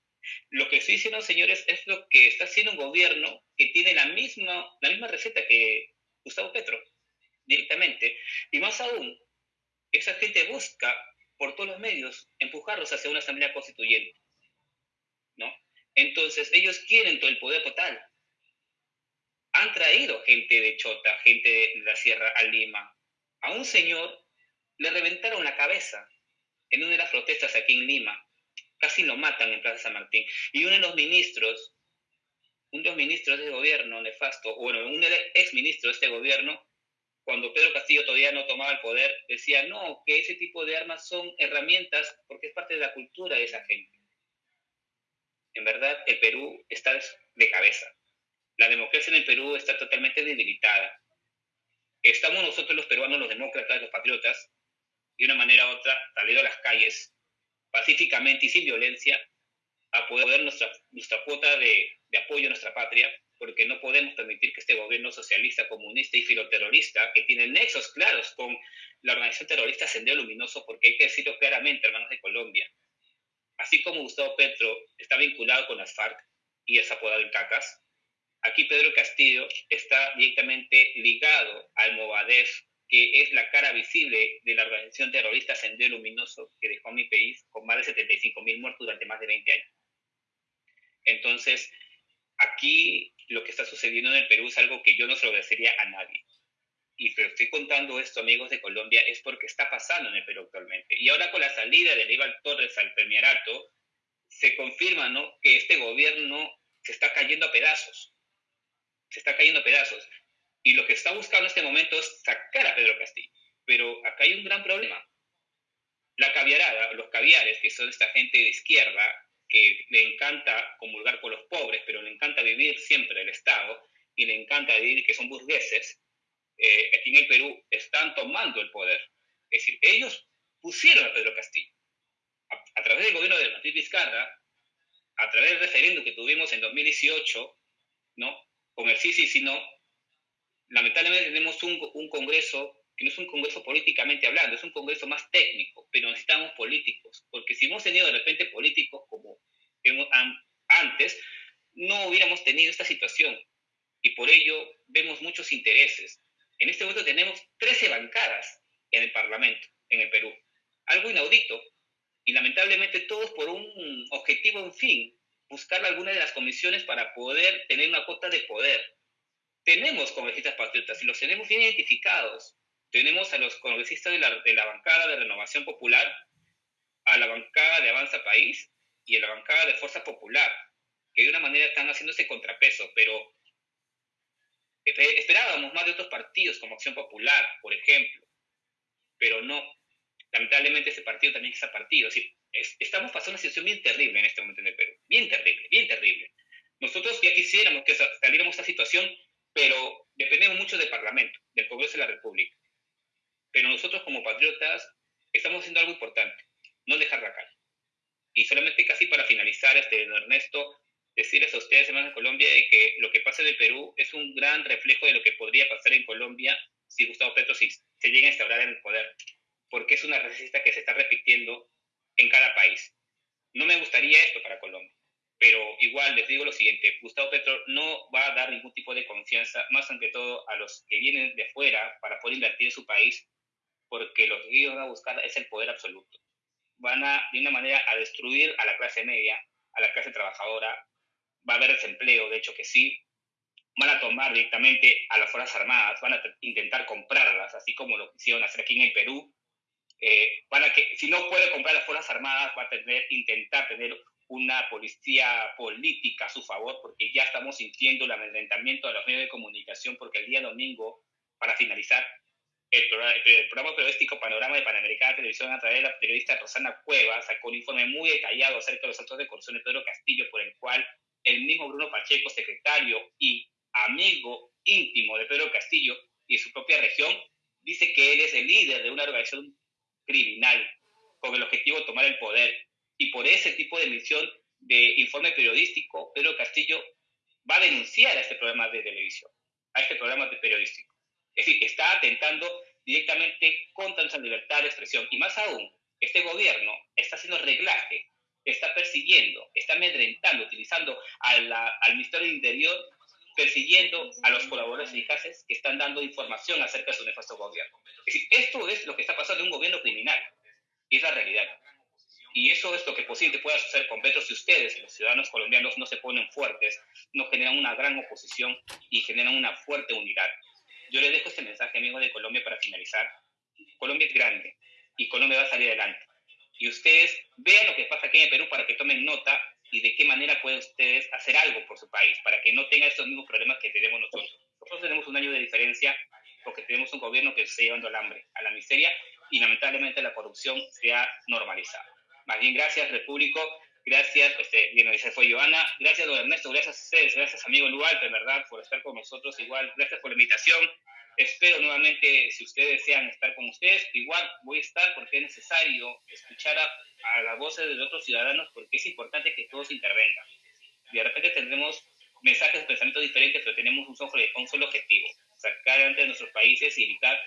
Lo que estoy diciendo, señores, es lo que está haciendo un gobierno que tiene la misma, la misma receta que Gustavo Petro, directamente. Y más aún, esa gente busca por todos los medios, empujarlos hacia una asamblea constituyente. ¿no? Entonces, ellos quieren todo el poder total. Han traído gente de Chota, gente de la Sierra a Lima. A un señor le reventaron la cabeza en una de las protestas aquí en Lima, casi lo matan en Plaza San Martín. Y uno de los ministros, uno de los ministros del gobierno nefasto, bueno, un ex ministro de este gobierno, cuando Pedro Castillo todavía no tomaba el poder, decía, no, que ese tipo de armas son herramientas porque es parte de la cultura de esa gente. En verdad, el Perú está de cabeza. La democracia en el Perú está totalmente debilitada. Estamos nosotros los peruanos, los demócratas, los patriotas, de una manera u otra, salido a las calles pacíficamente y sin violencia a poder nuestra, nuestra cuota de, de apoyo a nuestra patria, porque no podemos permitir que este gobierno socialista, comunista y filoterrorista, que tiene nexos claros con la organización terrorista Sendero Luminoso, porque hay que decirlo claramente, hermanos de Colombia, así como Gustavo Petro está vinculado con las FARC y es apodado en CACAS, aquí Pedro Castillo está directamente ligado al Movadef que es la cara visible de la organización terrorista Sendero Luminoso que dejó a mi país con más de 75 mil muertos durante más de 20 años. Entonces, aquí lo que está sucediendo en el Perú es algo que yo no se lo agradecería a nadie. Y pero estoy contando esto, amigos de Colombia, es porque está pasando en el Perú actualmente. Y ahora con la salida de Aníbal Torres al premierato, se confirma ¿no? que este gobierno se está cayendo a pedazos. Se está cayendo pedazos. Y lo que está buscando en este momento es sacar a Pedro Castillo. Pero acá hay un gran problema. La caviarada, los caviares, que son esta gente de izquierda, que le encanta comulgar con los pobres, pero le encanta vivir siempre el Estado y le encanta vivir que son burgueses, eh, aquí en el Perú están tomando el poder. Es decir, ellos pusieron a Pedro Castillo. A, través del gobierno de Martín Vizcarra, a través del referéndum que tuvimos en 2018, ¿no? Con el sí, sí, sí, no, lamentablemente tenemos un, un Congreso que no es un Congreso políticamente hablando, es un Congreso más técnico, pero necesitamos políticos, porque si hemos tenido de repente políticos como antes, no hubiéramos tenido esta situación. Y por ello vemos muchos intereses. En este momento tenemos 13 bancadas en el Parlamento, en el Perú. Algo inaudito. Y lamentablemente todos por un objetivo, en fin, buscar alguna de las comisiones para poder tener una cuota de poder tenemos congresistas patriotas y los tenemos bien identificados. Tenemos a los congresistas de la, de la bancada de Renovación Popular, a la bancada de Avanza País y a la bancada de Fuerza Popular, que de una manera están haciendo ese contrapeso, pero esperábamos más de otros partidos como Acción Popular, por ejemplo, pero no. Lamentablemente ese partido también es partido. estamos pasando una situación bien terrible en este momento en el Perú, bien terrible, bien terrible. Nosotros ya quisiéramos que saliéramos de esta situación pero dependemos mucho del Parlamento, del Congreso de la República. Pero nosotros como patriotas estamos haciendo algo importante, no dejar la calle. Y solamente casi para finalizar, este, Ernesto, decirles a ustedes, hermanos de Colombia, de que lo que pasa en el Perú es un gran reflejo de lo que podría pasar en Colombia si Gustavo Petro se, se llega a instaurar en el poder, porque es una receta que se está repitiendo en cada país. No me gustaría esto para Colombia. Pero igual les digo lo siguiente, Gustavo Petro no va a dar ningún tipo de confianza, más ante todo a los que vienen de fuera para poder invertir en su país, porque lo que ellos van a buscar es el poder absoluto. Van a, de una manera, a destruir a la clase media, a la clase trabajadora, va a haber desempleo, de hecho que sí, van a tomar directamente a las Fuerzas Armadas, van a intentar comprarlas, así como lo hicieron hacer aquí en el Perú. Eh, que, si no puede comprar las Fuerzas Armadas, va a tener, intentar tener una policía política a su favor, porque ya estamos sintiendo el amedrentamiento de los medios de comunicación, porque el día domingo, para finalizar, el programa, el periodístico Panorama de Panamericana Televisión, a través de la periodista Rosana Cueva, sacó un informe muy detallado acerca de los actos de corrupción de Pedro Castillo, por el cual el mismo Bruno Pacheco, secretario y amigo íntimo de Pedro Castillo y su propia región, dice que él es el líder de una organización criminal con el objetivo de tomar el poder y por ese tipo de emisión de informe periodístico, Pedro Castillo va a denunciar a este programa de televisión, a este programa de periodístico. Es decir, está atentando directamente contra nuestra libertad de expresión. Y más aún, este gobierno está haciendo reglaje, está persiguiendo, está amedrentando, utilizando al Ministerio del Interior, persiguiendo a los colaboradores eficaces que están dando información acerca de su nefasto gobierno. Es decir, esto es lo que está pasando en un gobierno criminal. Y es la realidad. Y eso es lo que posiblemente pueda suceder con Petro si ustedes, los ciudadanos colombianos, no se ponen fuertes, no generan una gran oposición y generan una fuerte unidad. Yo les dejo este mensaje, amigos de Colombia, para finalizar. Colombia es grande y Colombia va a salir adelante. Y ustedes vean lo que pasa aquí en Perú para que tomen nota y de qué manera pueden ustedes hacer algo por su país para que no tenga estos mismos problemas que tenemos nosotros. Nosotros tenemos un año de diferencia porque tenemos un gobierno que se está llevando al hambre, a la miseria y lamentablemente la corrupción se ha normalizado. Más bien, gracias, Repúblico. Gracias, este, bien, esa fue Joana. Gracias, don Ernesto. Gracias a ustedes. Gracias, amigo Lual, de verdad, por estar con nosotros. Igual, gracias por la invitación. Espero nuevamente, si ustedes desean estar con ustedes, igual voy a estar porque es necesario escuchar a, a las voces de otros ciudadanos porque es importante que todos intervengan. De repente tendremos mensajes, pensamientos diferentes, pero tenemos un solo, un solo objetivo, sacar adelante de nuestros países y evitar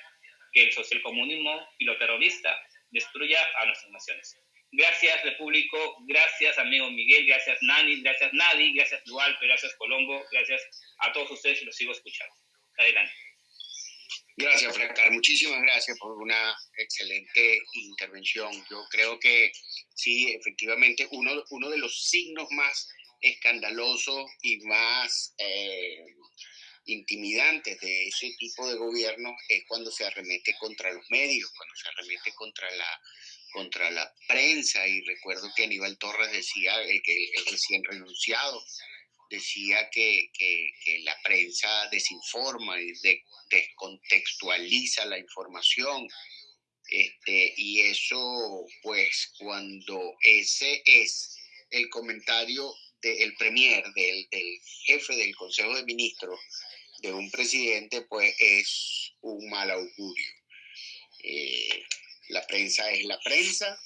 que el socialcomunismo y lo terrorista destruya a nuestras naciones. Gracias, Repúblico. Gracias, amigo Miguel. Gracias, Nani. Gracias, Nadi. Gracias, Dualpe. Gracias, Colombo. Gracias a todos ustedes y los sigo escuchando. Adelante. Gracias, Francar. Muchísimas gracias por una excelente intervención. Yo creo que sí, efectivamente, uno, uno de los signos más escandalosos y más eh, intimidantes de ese tipo de gobierno es cuando se arremete contra los medios, cuando se arremete contra la, contra la prensa. Y recuerdo que Aníbal Torres decía, el que el recién renunciado, decía que, que, la prensa desinforma y de, descontextualiza la información. Este, y eso, pues, cuando ese es el comentario del premier, del, del jefe del Consejo de Ministros, de un presidente, pues es un mal augurio. Eh, la prensa es la prensa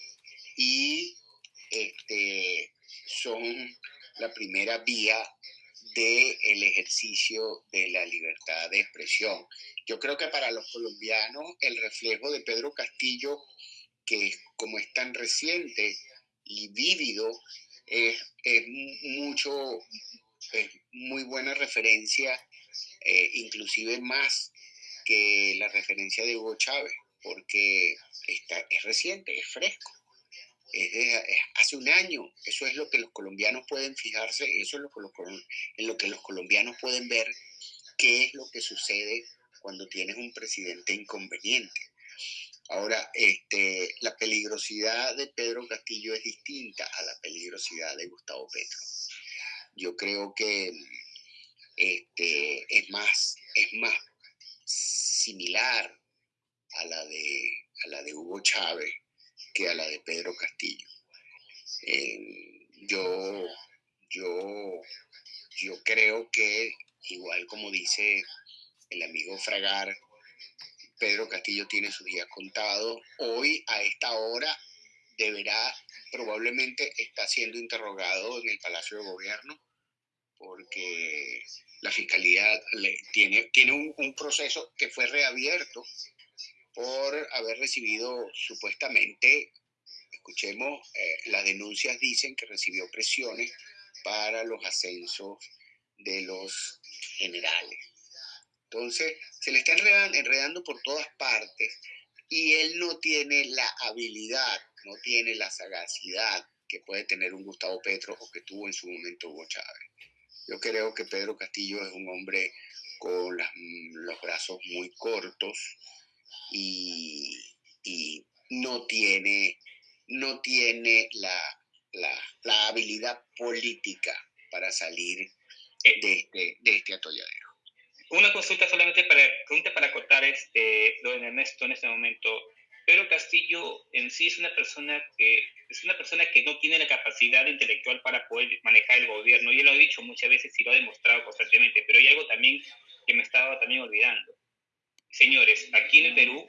y este, son la primera vía del el ejercicio de la libertad de expresión. Yo creo que para los colombianos el reflejo de Pedro Castillo, que como es tan reciente y vívido, es, es mucho, es muy buena referencia, eh, inclusive más que la referencia de Hugo Chávez, porque está, es reciente, es fresco hace un año. Eso es lo que los colombianos pueden fijarse, eso es lo que los, lo que los colombianos pueden ver qué es lo que sucede cuando tienes un presidente inconveniente. Ahora, este, la peligrosidad de Pedro Castillo es distinta a la peligrosidad de Gustavo Petro. Yo creo que este, es, más, es más similar a la de, a la de Hugo Chávez que a la de Pedro Castillo. Yo, yo, yo creo que, igual como dice el amigo Fragar, Pedro Castillo tiene su día contado. Hoy, a esta hora, deberá, probablemente está siendo interrogado en el Palacio de Gobierno, porque la Fiscalía le, tiene, tiene un, un proceso que fue reabierto por haber recibido supuestamente, escuchemos, eh, las denuncias dicen que recibió presiones para los ascensos de los generales. Entonces, se le está enredando, enredando por todas partes y él no tiene la habilidad, no tiene la sagacidad que puede tener un Gustavo Petro o que tuvo en su momento Hugo Chávez. Yo creo que Pedro Castillo es un hombre con las, los brazos muy cortos, y, y no tiene, no tiene la, la, la, habilidad política para salir de este, de este atolladero. Una consulta solamente para, pregunta para acotar, este, don Ernesto, en este momento. Pedro Castillo en sí es una persona que es una persona que no tiene la capacidad intelectual para poder manejar el gobierno. Y él lo ha dicho muchas veces y lo ha demostrado constantemente. Pero hay algo también que me estaba también olvidando. Señores, aquí en el Perú,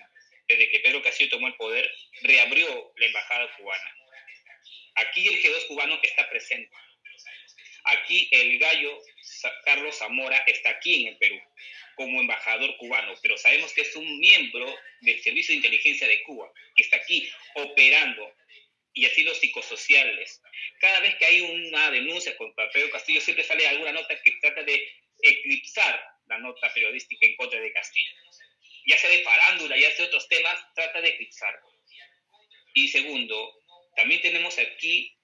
desde que Pedro Castillo tomó el poder, reabrió la embajada cubana. Aquí el G2 cubano está presente. Aquí el gallo Carlos Zamora está aquí en el Perú como embajador cubano, pero sabemos que es un miembro del Servicio de Inteligencia de Cuba, que está aquí operando, y así los psicosociales. Cada vez que hay una denuncia contra Pedro Castillo, siempre sale alguna nota que trata de eclipsar la nota periodística en contra de Castillo ya sea de farándula, ya sea de otros temas, trata de eclipsar. Y segundo, también tenemos aquí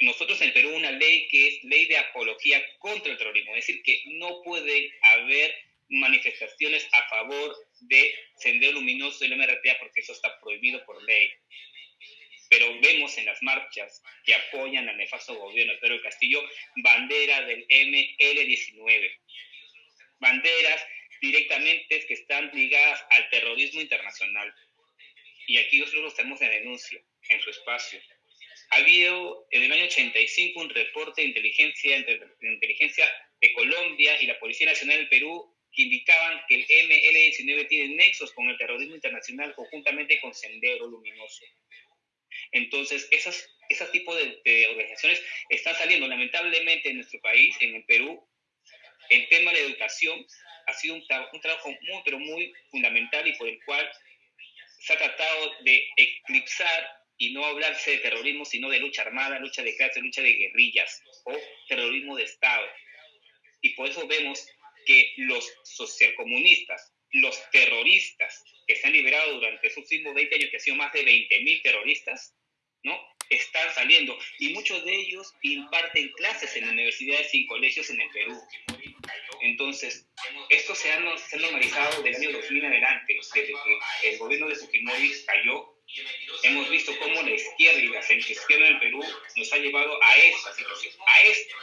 nosotros en el Perú una ley que es ley de apología contra el terrorismo, es decir, que no puede haber manifestaciones a favor de Sendero Luminoso del MRTA porque eso está prohibido por ley. pero vemos en las marchas que apoyan al nefasto gobierno de Pedro Castillo bandera del ML19. Banderas directamente que están ligadas al terrorismo internacional. Y aquí nosotros tenemos en denuncia en su espacio. Ha habido en el año 85 un reporte de inteligencia, de inteligencia de Colombia y la Policía Nacional del Perú que indicaban que el ML19 tiene nexos con el terrorismo internacional conjuntamente con Sendero Luminoso. Entonces, esas, esos tipos de, organizaciones están saliendo lamentablemente en nuestro país, en el Perú. El tema de la educación ha sido un, un trabajo muy, pero muy fundamental y por el cual se ha tratado de eclipsar y no hablarse de terrorismo, sino de lucha armada, lucha de clase, lucha de guerrillas o terrorismo de Estado. Y por eso vemos que los socialcomunistas, los terroristas que se han liberado durante esos últimos 20 años, que han sido más de 20.000 terroristas, ¿no? Están saliendo y muchos de ellos imparten clases en universidades y colegios en el Perú. Entonces, esto se ha, normalizado del año 2000 en adelante, desde que el gobierno de Fujimori cayó hemos visto cómo la izquierda y la centroizquierda en el Perú nos ha llevado a esta situación, a esto.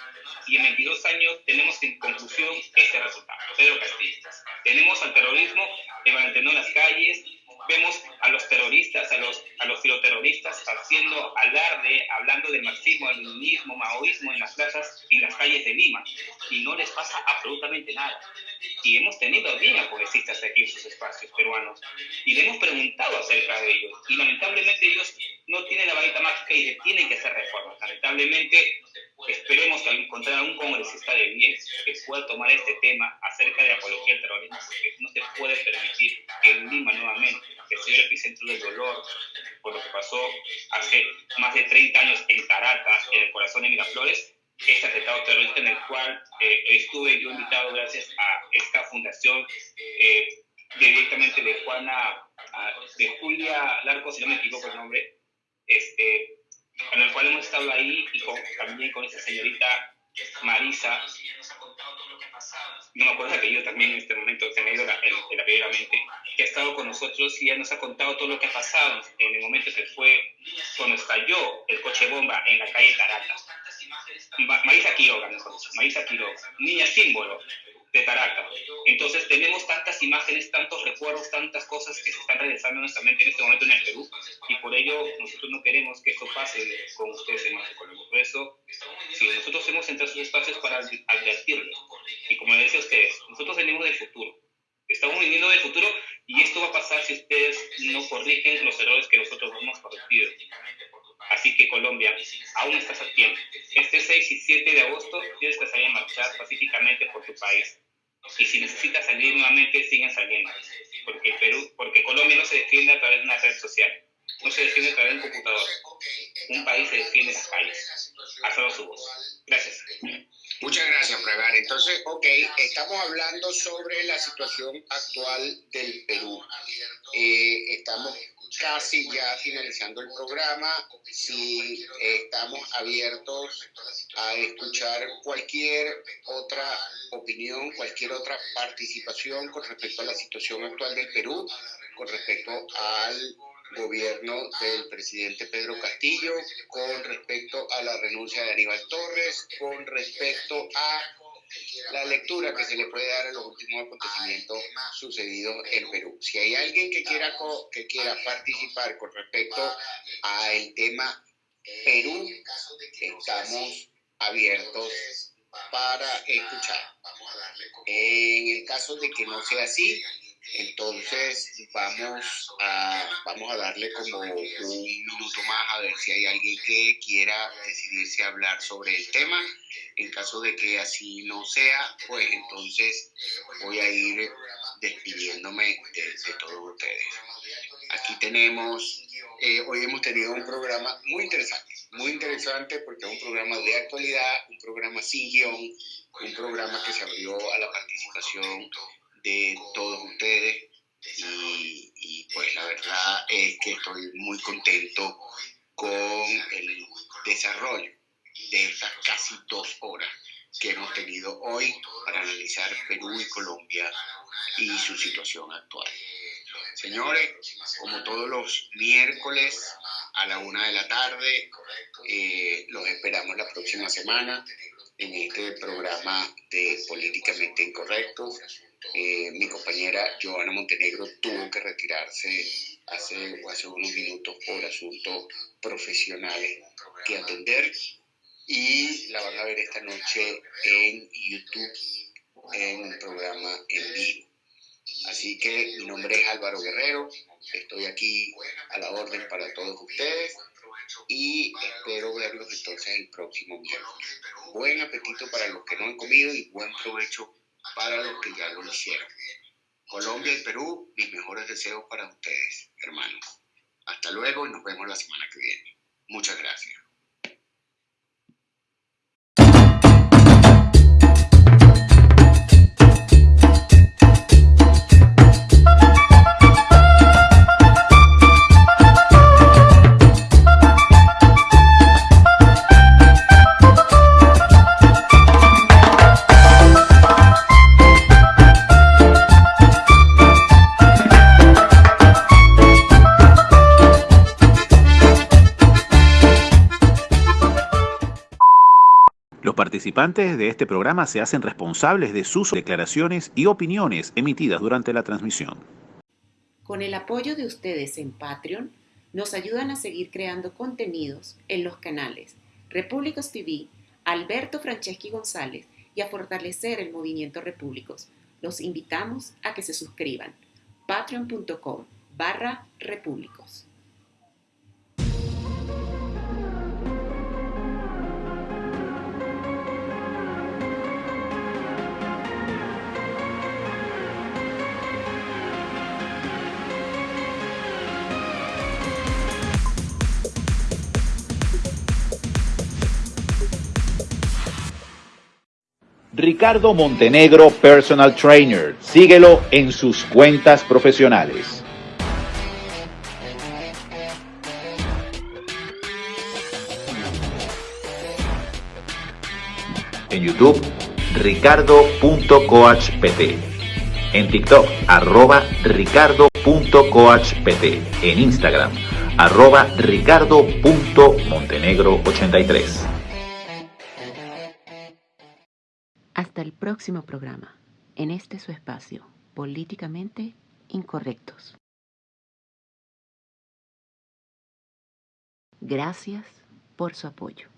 Y en 22 años tenemos en conclusión este resultado. Pedro Castillo. Tenemos al terrorismo mantener en las calles, vemos a los terroristas, a los, a los filoterroristas haciendo alarde, hablando de marxismo, leninismo, maoísmo en las plazas y en las calles de Lima. Y no les pasa absolutamente nada. Y hemos tenido bien a poesistas aquí en sus espacios peruanos. Y le hemos preguntado acerca de ellos. Y lamentablemente ellos no tienen la varita mágica y tienen que hacer reformas. Lamentablemente esperemos encontrar un congresista de bien que pueda tomar este tema acerca de apología al terrorismo, porque no se puede permitir que en Lima nuevamente, que sea el epicentro del dolor, por lo que pasó hace más de 30 años en Caracas, en el corazón de Miraflores, este atentado terrorista en el cual eh, estuve yo invitado gracias a esta fundación eh, directamente de Juana, de Julia Larco, si no me equivoco el nombre, este, en el cual hemos estado ahí y también con esa señorita Marisa, no me acuerdo que yo también en este momento se me ha ido la, el, mente, que ha estado con nosotros y ya nos ha contado todo lo que ha pasado. En el momento que fue cuando estalló el coche bomba en la calle Caracas. Marisa Quiroga, dicho, Marisa Quiroga, niña símbolo de Taraca. Entonces tenemos tantas imágenes, tantos recuerdos, tantas cosas que se están regresando nuestra mente en este momento en el Perú y por ello nosotros no queremos que esto pase con ustedes en Colombia. Por eso, si nosotros hemos entrado esos espacios para advertirlo y como les decía a ustedes, nosotros venimos del futuro. Estamos viniendo del futuro y esto va a pasar si ustedes no corrigen los errores que nosotros hemos corregido. Así que Colombia, aún estás a tiempo. Este 6 y 7 de agosto tienes que salir a marchar pacíficamente por tu país. Y si necesitas salir nuevamente, sigan saliendo. Porque, Perú, porque Colombia no se defiende a través de una red social. No se defiende a través de un computador. Un país se defiende en las calles. Alzado su voz. Gracias. Muchas gracias, Pregar. Entonces, ok, estamos hablando sobre la situación actual del Perú. Eh, estamos casi ya finalizando el programa. Si estamos abiertos a escuchar cualquier otra opinión, cualquier otra participación con respecto a la situación actual del Perú, con respecto al gobierno del presidente Pedro Castillo, con respecto a la renuncia de Aníbal Torres, con respecto a la lectura que se le puede dar a los últimos acontecimientos sucedidos en Perú. Si hay alguien que quiera, que quiera participar con respecto al tema Perú, estamos abiertos para escuchar. En el caso de que no sea así, entonces vamos a, vamos a darle como un minuto más a ver si hay alguien que quiera decidirse a hablar sobre el tema. En caso de que así no sea, pues entonces voy a ir despidiéndome de, todos ustedes. Aquí tenemos, eh, hoy hemos tenido un programa muy interesante, muy interesante porque es un programa de actualidad, un programa sin guion, un programa que se abrió a la participación de todos ustedes y, pues la verdad es que estoy muy contento con el desarrollo de estas casi dos horas que hemos tenido hoy para analizar Perú y Colombia y su situación actual. Señores, como todos los miércoles a la una de la tarde. Eh, los esperamos la próxima semana en este programa de Políticamente Incorrecto. Eh, mi compañera Joana Montenegro tuvo que retirarse hace, hace unos minutos por asuntos profesionales que atender y la van a ver esta noche en YouTube en un programa en vivo. Así que mi nombre es Álvaro Guerrero, estoy aquí a la orden para todos ustedes y espero verlos entonces el próximo miércoles. Buen apetito para los que no han comido y buen provecho para los que ya lo hicieron. Colombia y Perú, mis mejores deseos para ustedes, hermanos. Hasta luego y nos vemos la semana que viene. Muchas gracias. Participantes de este programa se hacen responsables de sus declaraciones y opiniones emitidas durante la transmisión. Con el apoyo de ustedes en Patreon, nos ayudan a seguir creando contenidos en los canales Repúblicos TV, Alberto Franceschi González y a fortalecer el movimiento Repúblicos. Los invitamos a que se suscriban. patreon.com barra repúblicos. Ricardo Montenegro Personal Trainer. Síguelo en sus cuentas profesionales. En YouTube, ricardo.coachpt. En TikTok, arroba ricardo.coachpt. En Instagram, arroba ricardo.montenegro83. Hasta el próximo programa, en este su espacio, políticamente incorrectos. Gracias por su apoyo.